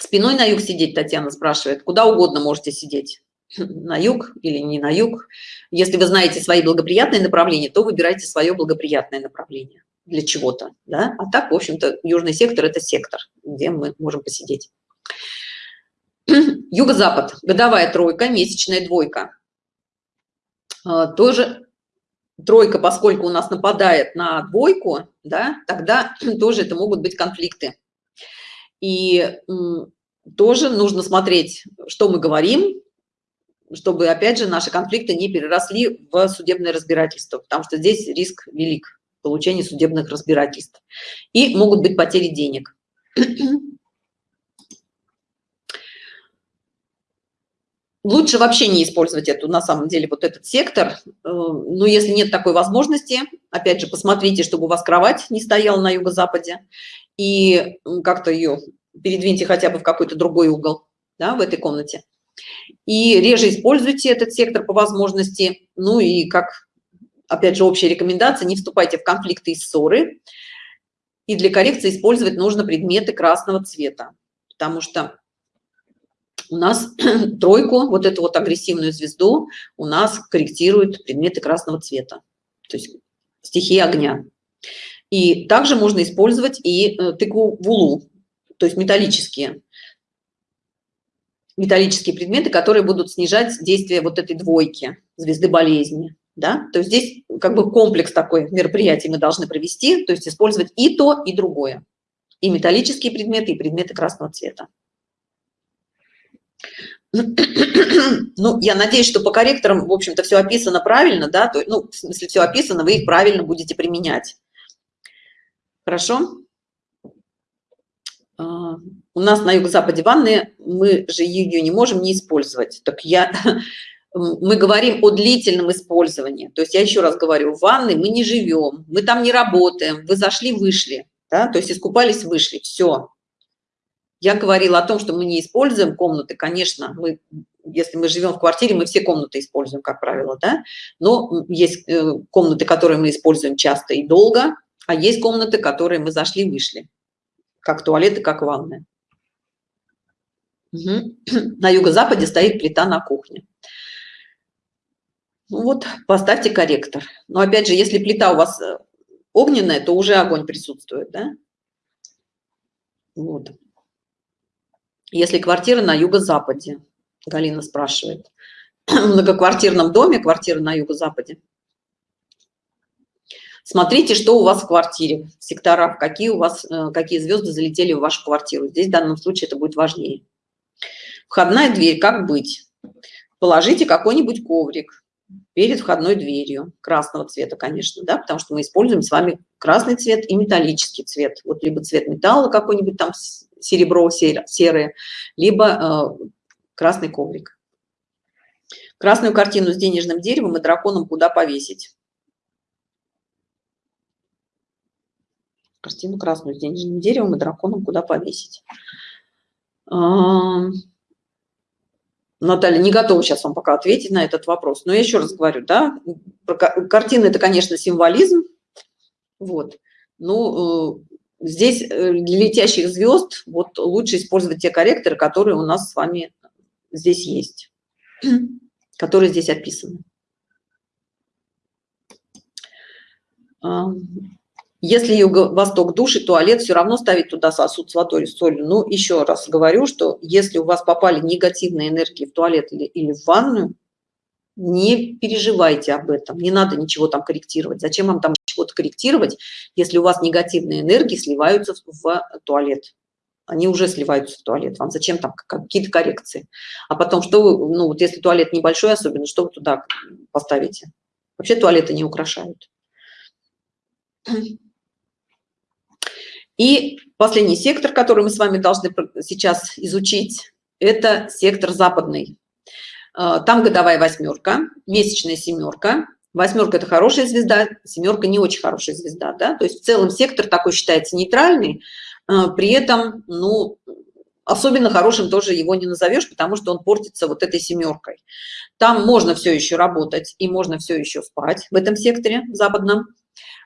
Спиной на юг сидеть, Татьяна спрашивает. Куда угодно можете сидеть. На юг или не на юг. Если вы знаете свои благоприятные направления, то выбирайте свое благоприятное направление для чего-то. Да? А так, в общем-то, южный сектор – это сектор, где мы можем посидеть. Юго-запад. Годовая тройка, месячная двойка. А, тоже тройка, поскольку у нас нападает на двойку, да, тогда тоже это могут быть конфликты. И тоже нужно смотреть, что мы говорим, чтобы, опять же, наши конфликты не переросли в судебное разбирательство, потому что здесь риск велик получения судебных разбирательств. И могут быть потери денег. Лучше вообще не использовать эту, на самом деле, вот этот сектор. Э, но если нет такой возможности, опять же, посмотрите, чтобы у вас кровать не стояла на юго-западе и как-то ее передвиньте хотя бы в какой-то другой угол, да, в этой комнате. И реже используйте этот сектор по возможности. Ну и как, опять же, общая рекомендация, не вступайте в конфликты и ссоры. И для коррекции использовать нужно предметы красного цвета, потому что у нас тройку, вот эту вот агрессивную звезду, у нас корректируют предметы красного цвета, то есть стихии огня. И также можно использовать и э, тыкву вулу, то есть металлические металлические предметы, которые будут снижать действие вот этой двойки звезды болезни. Да? То есть здесь как бы комплекс такой мероприятий мы должны провести, то есть использовать и то, и другое. И металлические предметы, и предметы красного цвета. Ну, я надеюсь, что по корректорам, в общем-то, все описано правильно, да, то, ну, смысле, все описано, вы их правильно будете применять. Хорошо? А, у нас на юго-западе ванны, мы же ее не можем не использовать. Так я, мы говорим о длительном использовании. То есть я еще раз говорю, в ванной мы не живем, мы там не работаем, вы зашли, вышли, да, то есть искупались, вышли, все. Я говорила о том, что мы не используем комнаты, конечно, мы, если мы живем в квартире, мы все комнаты используем, как правило, да, но есть э, комнаты, которые мы используем часто и долго, а есть комнаты, которые мы зашли, вышли как туалеты, как ванны. Угу. На юго-западе стоит плита на кухне. Ну вот, поставьте корректор. Но опять же, если плита у вас э, огненная, то уже огонь присутствует, да? Вот. Если квартира на юго-западе, Галина спрашивает, в многоквартирном доме, квартира на юго-западе, Смотрите, что у вас в квартире, в секторах, какие у вас, э, какие звезды залетели в вашу квартиру. Здесь в данном случае это будет важнее. Входная дверь, как быть? Положите какой-нибудь коврик перед входной дверью, красного цвета, конечно, да, потому что мы используем с вами красный цвет и металлический цвет. Вот либо цвет металла какой-нибудь там серебро, серое, либо э, красный коврик. Красную картину с денежным деревом и драконом куда повесить? Картину красную с денежным деревом и драконом куда повесить. Наталья, не готова сейчас вам пока ответить на этот вопрос. Но я еще раз говорю, да, картина – это, конечно, символизм. Вот. Ну, э, здесь э, для летящих звезд вот лучше использовать те корректоры, которые у нас с вами здесь есть, которые здесь описаны. Если юго-восток души, туалет все равно ставить туда сосуд с водой или солью. Ну, еще раз говорю, что если у вас попали негативные энергии в туалет или, или в ванную, не переживайте об этом, не надо ничего там корректировать. Зачем вам там чего-то корректировать, если у вас негативные энергии сливаются в туалет? Они уже сливаются в туалет. Вам зачем там какие-то коррекции? А потом, что вы, ну вот если туалет небольшой особенно, что вы туда поставите? Вообще туалеты не украшают. И последний сектор, который мы с вами должны сейчас изучить, это сектор западный. А, там годовая восьмерка, месячная семерка. Восьмерка – это хорошая звезда, семерка – не очень хорошая звезда. Да? То есть в целом сектор такой считается нейтральный, а, при этом, ну, особенно хорошим тоже его не назовешь, потому что он портится вот этой семеркой. Там можно все еще работать и можно все еще спать в этом секторе западном.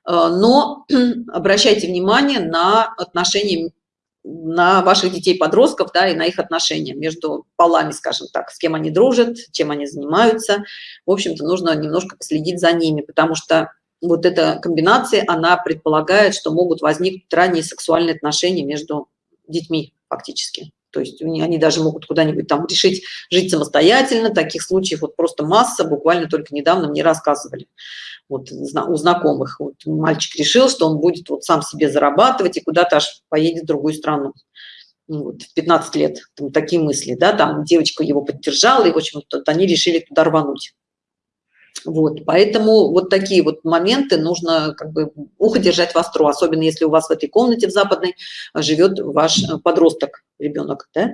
Э, но обращайте внимание на отношения на ваших детей-подростков, да, и на их отношения между полами, скажем так, с кем они дружат, чем они занимаются. В общем-то, нужно немножко последить за ними, потому что вот эта комбинация, она предполагает, что могут возникнуть ранние сексуальные отношения между детьми фактически. То есть они даже могут куда-нибудь там решить жить самостоятельно. Таких случаев вот просто масса, буквально только недавно мне рассказывали вот у знакомых. Вот мальчик решил, что он будет вот сам себе зарабатывать и куда-то аж поедет в другую страну. Ну вот, в 15 лет там, такие мысли, да, там девочка его поддержала, и, в общем, -то, они решили туда рвануть. Вот, поэтому вот такие вот моменты нужно как бы ухо держать востро, особенно если у вас в этой комнате в западной живет ваш подросток, ребенок, да.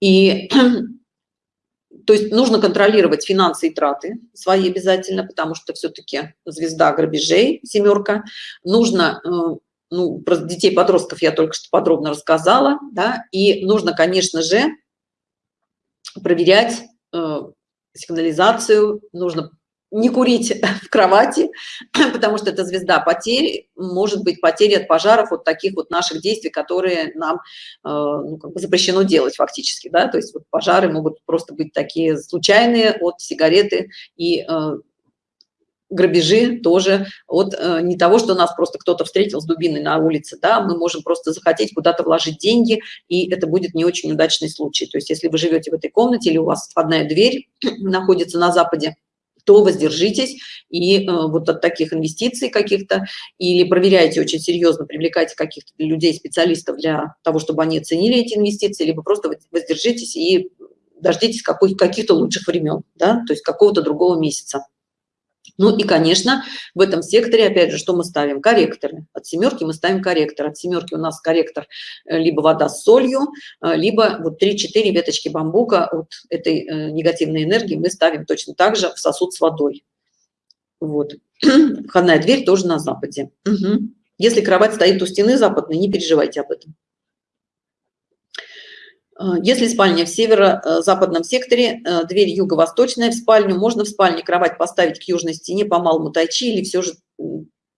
И то есть нужно контролировать финансы и траты свои обязательно, потому что все-таки звезда грабежей, семерка. Нужно э, ну, про детей, подростков я только что подробно рассказала, да, и нужно, конечно же, проверять э, сигнализацию, нужно не курить в кровати, потому что это звезда потерь, может быть потери от пожаров, вот таких вот наших действий, которые нам э, ну, как бы запрещено делать фактически, да, то есть вот пожары могут просто быть такие случайные от сигареты и э, грабежи тоже от э, не того, что нас просто кто-то встретил с дубиной на улице, да, мы можем просто захотеть куда-то вложить деньги, и это будет не очень удачный случай. То есть если вы живете в этой комнате или у вас входная дверь находится на западе, то воздержитесь и э, вот от таких инвестиций каких-то или проверяйте очень серьезно, привлекайте каких-то людей, специалистов для того, чтобы они оценили эти инвестиции, либо просто воздержитесь и дождитесь каких-то лучших времен, да, то есть какого-то другого месяца. Ну и, конечно, в этом секторе, опять же, что мы ставим? Корректоры. От семерки мы ставим корректор. От семерки у нас корректор э, либо вода с солью, э, либо вот 3-4 веточки бамбука от этой э, негативной энергии мы ставим точно так же в сосуд с водой. Вот. Входная дверь тоже на западе. Угу. Если кровать стоит у стены западной, не переживайте об этом. А, если спальня в северо-западном секторе, э, дверь юго-восточная в спальню, можно в спальне кровать поставить к южной стене по малому тайчи или все же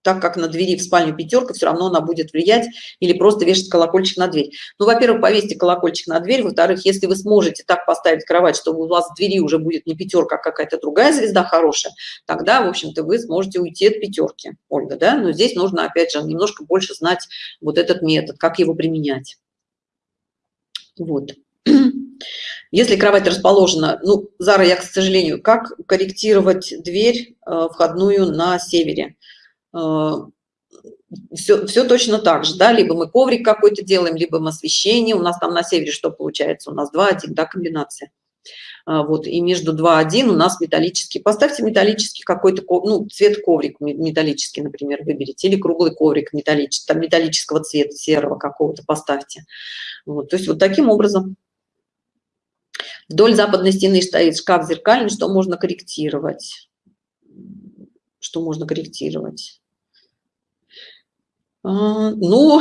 так как на двери в спальню пятерка, все равно она будет влиять или просто вешать колокольчик на дверь. Ну, во-первых, повесьте колокольчик на дверь, во-вторых, если вы сможете так поставить кровать, чтобы у вас в двери уже будет не пятерка, а какая-то другая звезда хорошая, тогда, в общем-то, вы сможете уйти от пятерки, Ольга, да? Но здесь нужно, опять же, немножко больше знать вот этот метод, как его применять. Вот. Если кровать расположена, ну, Зара, я, к сожалению, как корректировать дверь э, входную на севере? все, э, все точно так же, да, либо мы коврик какой-то делаем, либо мы освещение, у нас там на севере что получается? У нас 2-1, да, комбинация. А, вот, и между 2-1 у нас металлический. Поставьте металлический какой-то, ну, цвет коврик металлический, например, выберите, или круглый коврик металлический, там металлического цвета, серого какого-то поставьте. Вот, то есть вот таким образом. Вдоль западной стены стоит шкаф зеркальный, что можно корректировать. Что можно корректировать? А, ну,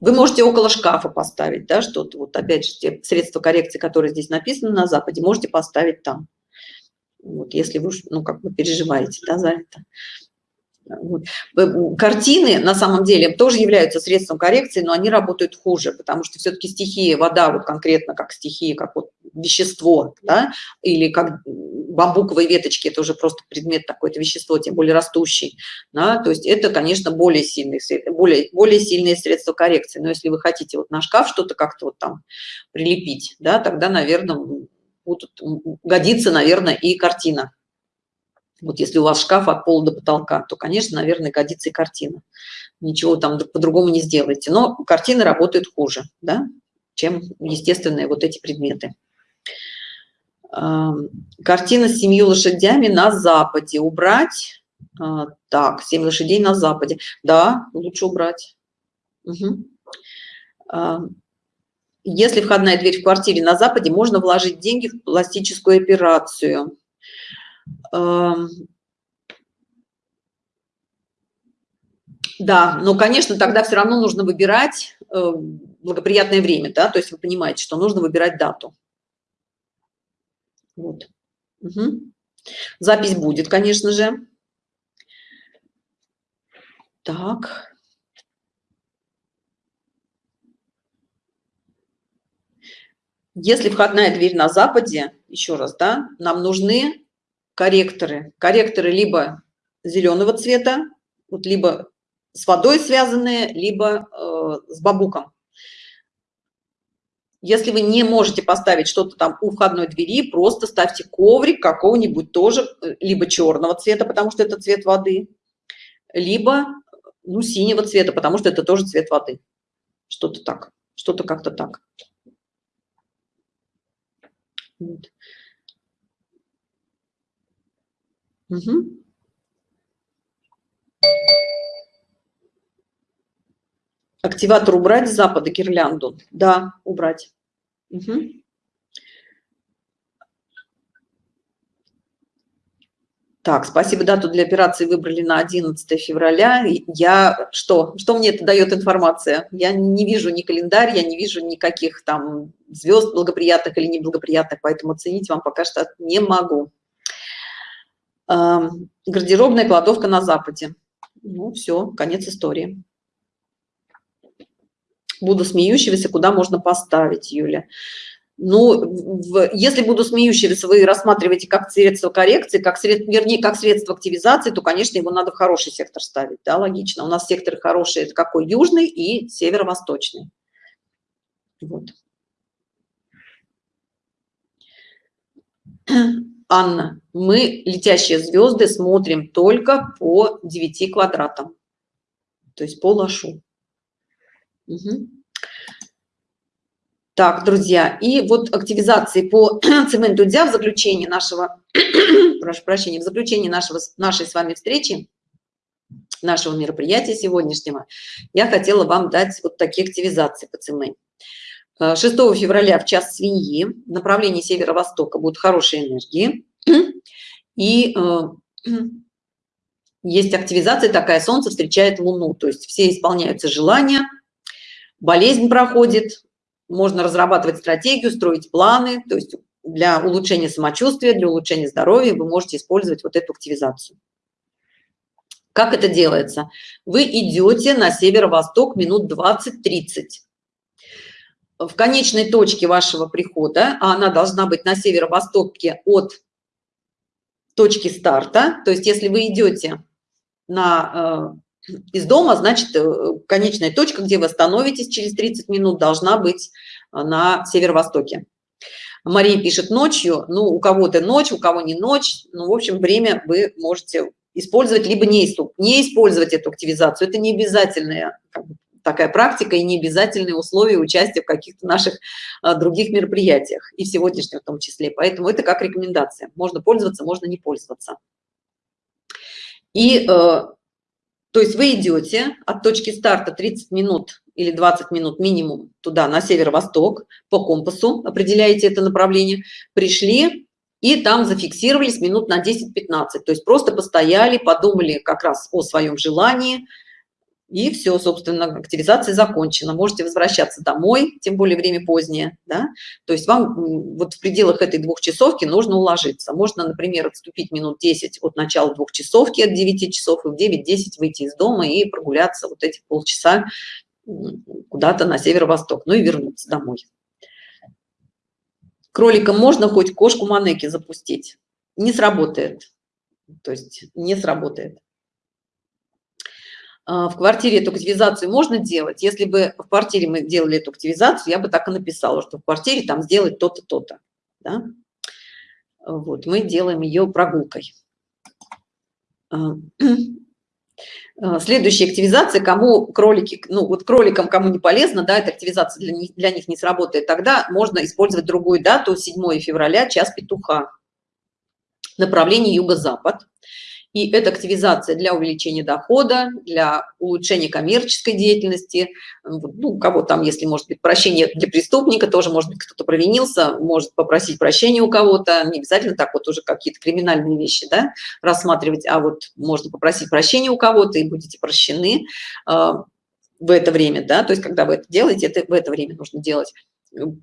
вы можете около шкафа поставить, да, что-то, вот опять же, те средства коррекции, которые здесь написаны на Западе, можете поставить там. Вот, если вы, ну, как бы переживаете, да, за это. Вот. Картины на самом деле тоже являются средством коррекции, но они работают хуже, потому что все-таки стихия вода, вот конкретно как стихия, как вот вещество, да, или как бамбуковые веточки, это уже просто предмет такое-то вещество, тем более растущий, да, то есть это, конечно, более сильные, более, более сильные средства коррекции, но если вы хотите вот на шкаф что-то как-то вот там прилепить, да, тогда, наверное, будут, годится, наверное, и картина. Вот если у вас шкаф от пола до потолка, то, конечно, наверное, годится и картина. Ничего там по-другому не сделаете. Но картины работают хуже, да, чем естественные вот эти предметы. Картина с семью лошадями на западе. Убрать. А, так, семь лошадей на западе. Да, лучше убрать. Угу. Если входная дверь в квартире на западе, можно вложить деньги в пластическую операцию. Да, но, конечно, тогда все равно нужно выбирать э, благоприятное время, да, то есть вы понимаете, что нужно выбирать дату. Вот. Угу. Запись будет, конечно же. Так. Если входная дверь на западе, еще раз, да, нам нужны корректоры. Корректоры либо зеленого цвета, вот либо с водой связанные, либо э, с бабуком. Если вы не можете поставить что-то там у входной двери, просто ставьте коврик какого-нибудь тоже, э, либо черного цвета, потому что это цвет воды, либо ну, синего цвета, потому что это тоже цвет воды. Что-то так, что-то как-то так. Вот. Угу. Активатор убрать с запада гирлянду? Да, убрать. Угу. Так, спасибо, дату для операции выбрали на 11 февраля. Я что? Что мне это дает информация? Я не вижу ни календарь, я не вижу никаких там звезд благоприятных или неблагоприятных, поэтому оценить вам пока что не могу. Гардеробная кладовка на западе. Ну, все, конец истории. Буду смеющегося, куда можно поставить, Юля? Ну, в, если буду смеющегося, вы рассматриваете как средство коррекции, как средство, вернее, как средство активизации, то, конечно, его надо в хороший сектор ставить, да, логично. У нас секторы хорошие, это какой? Южный и северо-восточный. Вот. Анна, мы летящие звезды смотрим только по 9 квадратам, то есть по лошу. Так, друзья, и вот активизации по цементу дя в заключении нашего, прошу прощения, в заключении нашего, нашей с вами встречи, нашего мероприятия сегодняшнего, я хотела вам дать вот такие активизации по цементу. 6 февраля в час свиньи в направлении северо-востока будут хорошие энергии. И э, есть активизация такая, солнце встречает луну, то есть все исполняются желания, болезнь проходит, можно разрабатывать стратегию, строить планы, то есть для улучшения самочувствия, для улучшения здоровья вы можете использовать вот эту активизацию. Как это делается? Вы идете на северо-восток минут 20-30. В конечной точке вашего прихода, а она должна быть на северо-востоке от точки старта, то есть если вы идете на э, из дома, значит, э, конечная точка, где вы остановитесь через 30 минут, должна быть э, на северо-востоке. Мария пишет ночью, ну, у кого-то ночь, у кого не ночь, ну, в общем, время вы можете использовать, либо не, не использовать эту активизацию. Это не обязательная такая практика и не обязательные условия участия в каких-то наших а, других мероприятиях, и в сегодняшнем в том числе. Поэтому это как рекомендация. Можно пользоваться, можно не пользоваться. И э, то есть вы идете от точки старта 30 минут или 20 минут минимум туда, на северо-восток, по компасу, определяете это направление, пришли и там зафиксировались минут на 10-15. То есть просто постояли, подумали как раз о своем желании, и все, собственно, активизация закончена. Можете возвращаться домой, тем более время позднее, да? То есть вам вот в пределах этой двухчасовки нужно уложиться. Можно, например, отступить минут 10 от начала двухчасовки, от 9 часов, и в 9-10 выйти из дома и прогуляться вот эти полчаса куда-то на северо-восток, ну и вернуться домой. Кроликам можно хоть кошку манеки запустить. Не сработает. То есть не сработает. А, в квартире эту активизацию можно делать. Если бы в квартире мы делали эту активизацию, я бы так и написала, что в квартире там сделать то-то, то-то. Да? Вот, мы делаем ее прогулкой. А, а, следующая активизация, кому кролики, ну вот кроликам, кому не полезно, да, эта активизация для них, для них не сработает, тогда можно использовать другую дату, 7 февраля, час петуха, направление юго-запад. И это активизация для увеличения дохода, для улучшения коммерческой деятельности. Ну, кого там, если может быть прощение для преступника, тоже может быть кто-то провинился, может попросить прощения у кого-то. Не обязательно так вот уже какие-то криминальные вещи да, рассматривать, а вот можно попросить прощения у кого-то и будете прощены э, в это время, да, то есть когда вы это делаете, это в это время нужно делать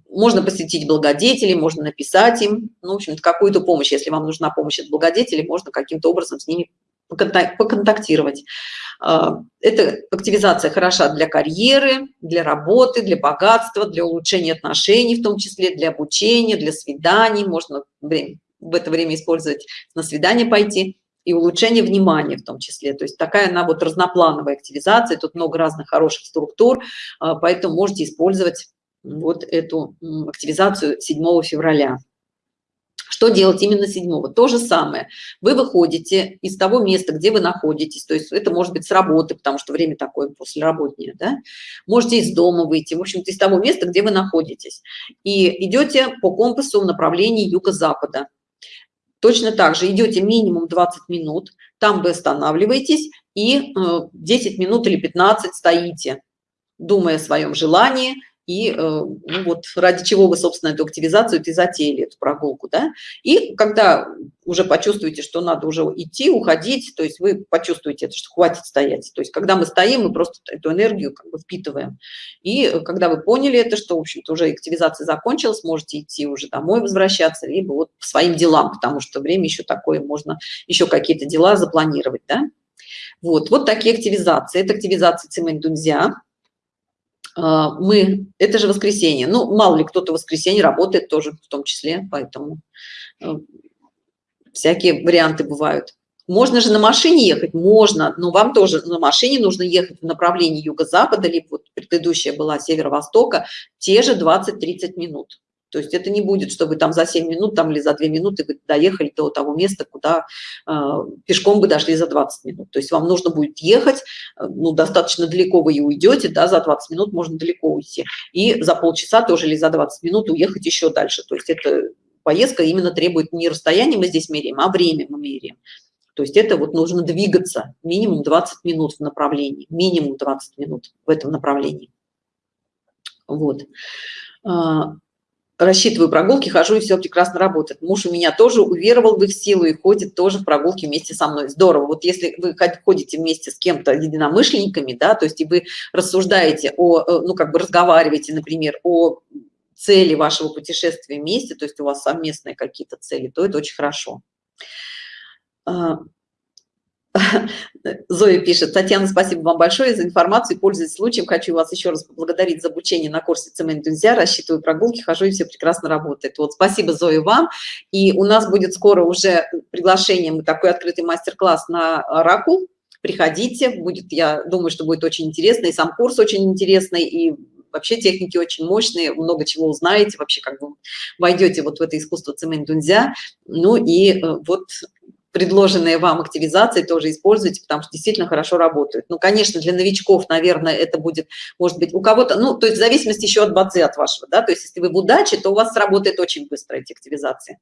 можно посетить благодетелей, можно написать им, ну, в общем какую-то помощь, если вам нужна помощь от благодетелей, можно каким-то образом с ними поконтактировать. А, эта активизация хороша для карьеры, для работы, для богатства, для улучшения отношений, в том числе для обучения, для свиданий. Можно в это время использовать, на свидание пойти и улучшение внимания в том числе. То есть такая она вот разноплановая активизация, тут много разных хороших структур, а, поэтому можете использовать вот эту активизацию 7 февраля. Что делать именно 7? То же самое. Вы выходите из того места, где вы находитесь, то есть это может быть с работы, потому что время такое после работнее, да? Можете из дома выйти, в общем-то, из того места, где вы находитесь. И идете по компасу в направлении юго-запада. Точно так же идете минимум 20 минут, там вы останавливаетесь и 10 э, минут или 15 стоите, думая о своем желании, и ну, вот ради чего вы, собственно, эту активизацию и затеяли, эту прогулку, да, и когда уже почувствуете, что надо уже идти, уходить, то есть вы почувствуете это, что хватит стоять, то есть когда мы стоим, мы просто эту энергию как бы впитываем, и когда вы поняли это, что, в общем-то, уже активизация закончилась, можете идти уже домой возвращаться, либо вот по своим делам, потому что время еще такое, можно еще какие-то дела запланировать, да. Вот, вот такие активизации. Это активизация Цимэнь Дунзя. А, мы, это же воскресенье. Ну, мало ли кто-то воскресенье работает тоже в том числе, поэтому э, всякие варианты бывают. Можно же на машине ехать? Можно, но вам тоже на машине нужно ехать в направлении юго-запада, либо вот предыдущая была северо-востока, те же 20-30 минут. То есть это не будет, что вы там за 7 минут там, или за 2 минуты вы доехали до того места, куда э, пешком бы дошли за 20 минут. То есть вам нужно будет ехать, э, ну, достаточно далеко вы и уйдете, да, за 20 минут можно далеко уйти. И за полчаса тоже или за 20 минут уехать еще дальше. То есть это поездка именно требует не расстояние мы здесь меряем, а время мы меряем. То есть это вот нужно двигаться минимум 20 минут в направлении, минимум 20 минут в этом направлении. Вот. А, рассчитываю прогулки, хожу, и все прекрасно работает. Муж у меня тоже уверовал в их силу и ходит тоже в прогулки вместе со мной. Здорово. Вот если вы ходите вместе с кем-то единомышленниками, да, то есть и вы рассуждаете о, э, ну, как бы разговариваете, например, о цели вашего путешествия вместе, то есть у вас совместные какие-то цели, то это очень хорошо. Зоя пишет, Татьяна, спасибо вам большое за информацию, пользуясь случаем, хочу вас еще раз поблагодарить за обучение на курсе цемент друзья, рассчитываю прогулки, хожу и все прекрасно работает. Вот спасибо, Зоя, вам. И у нас будет скоро уже приглашение, мы такой открытый мастер-класс на Оракул, приходите, будет, я думаю, что будет очень интересно, и сам курс очень интересный, и вообще техники очень мощные, много чего узнаете, вообще как бы войдете вот в это искусство цемент дунзя, ну и э, вот предложенные вам активизации тоже используйте, потому что действительно хорошо работают. Ну, конечно, для новичков, наверное, это будет, может быть, у кого-то, ну, то есть в зависимости еще от бадзи от вашего, да, то есть если вы в удаче, то у вас сработает очень быстро эти активизации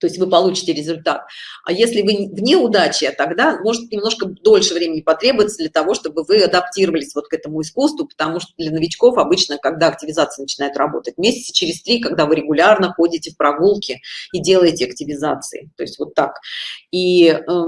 то есть вы получите результат. А если вы вне удачи, тогда может немножко дольше времени потребуется для того, чтобы вы адаптировались вот к этому искусству, потому что для новичков обычно, когда активизация начинает работать, месяца через три, когда вы регулярно ходите в прогулки и делаете активизации, то есть вот так. И э,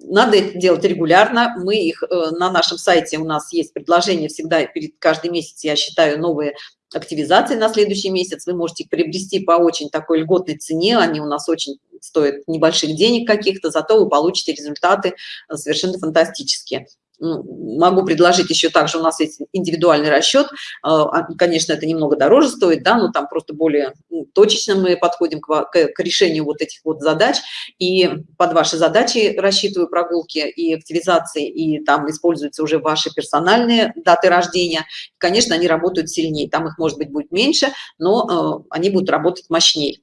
надо это делать регулярно. Мы их э, на нашем сайте у нас есть предложение всегда перед каждый месяц, я считаю, новые активизации на следующий месяц. Вы можете приобрести по очень такой льготной цене. Они у нас очень стоят небольших денег каких-то, зато вы получите результаты э, совершенно фантастические. Ну, могу предложить еще также у нас есть индивидуальный расчет а, а, конечно это немного дороже стоит да но там просто более ну, точечно мы подходим к решению вот этих вот задач. И под ваши задачи рассчитываю прогулки и активизации и там используются уже ваши персональные даты рождения. Конечно они работают сильнее там их может быть будет меньше но э, они будут работать мощнее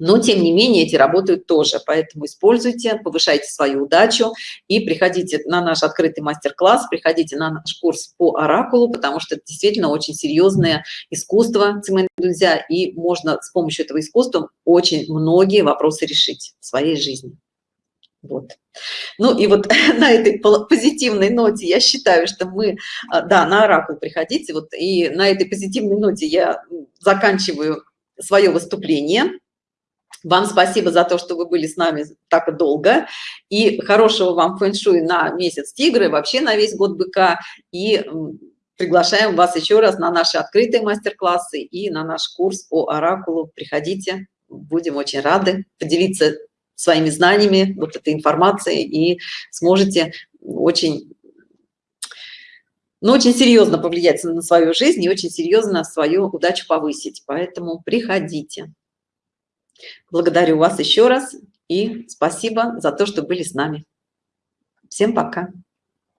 но тем не менее эти работают тоже. Поэтому используйте повышайте свою удачу и приходите на наш открытый мастер-класс приходите на наш курс по оракулу потому что это действительно очень серьезное искусство друзья и можно с помощью этого искусства очень многие вопросы решить в своей жизни. Вот. Ну и вот на этой позитивной ноте я считаю что мы а, да на оракул приходите. Вот и на этой позитивной ноте я заканчиваю свое выступление вам спасибо за то, что вы были с нами так долго. И хорошего вам фэн-шуй на месяц тигры, вообще на весь год быка. И приглашаем вас еще раз на наши открытые мастер-классы и на наш курс по оракулу. Приходите, будем очень рады поделиться своими знаниями, вот этой информацией, и сможете очень ну, очень серьезно повлиять на свою жизнь и очень серьезно свою удачу повысить. Поэтому приходите. Благодарю вас еще раз и спасибо за то, что были с нами. Всем пока.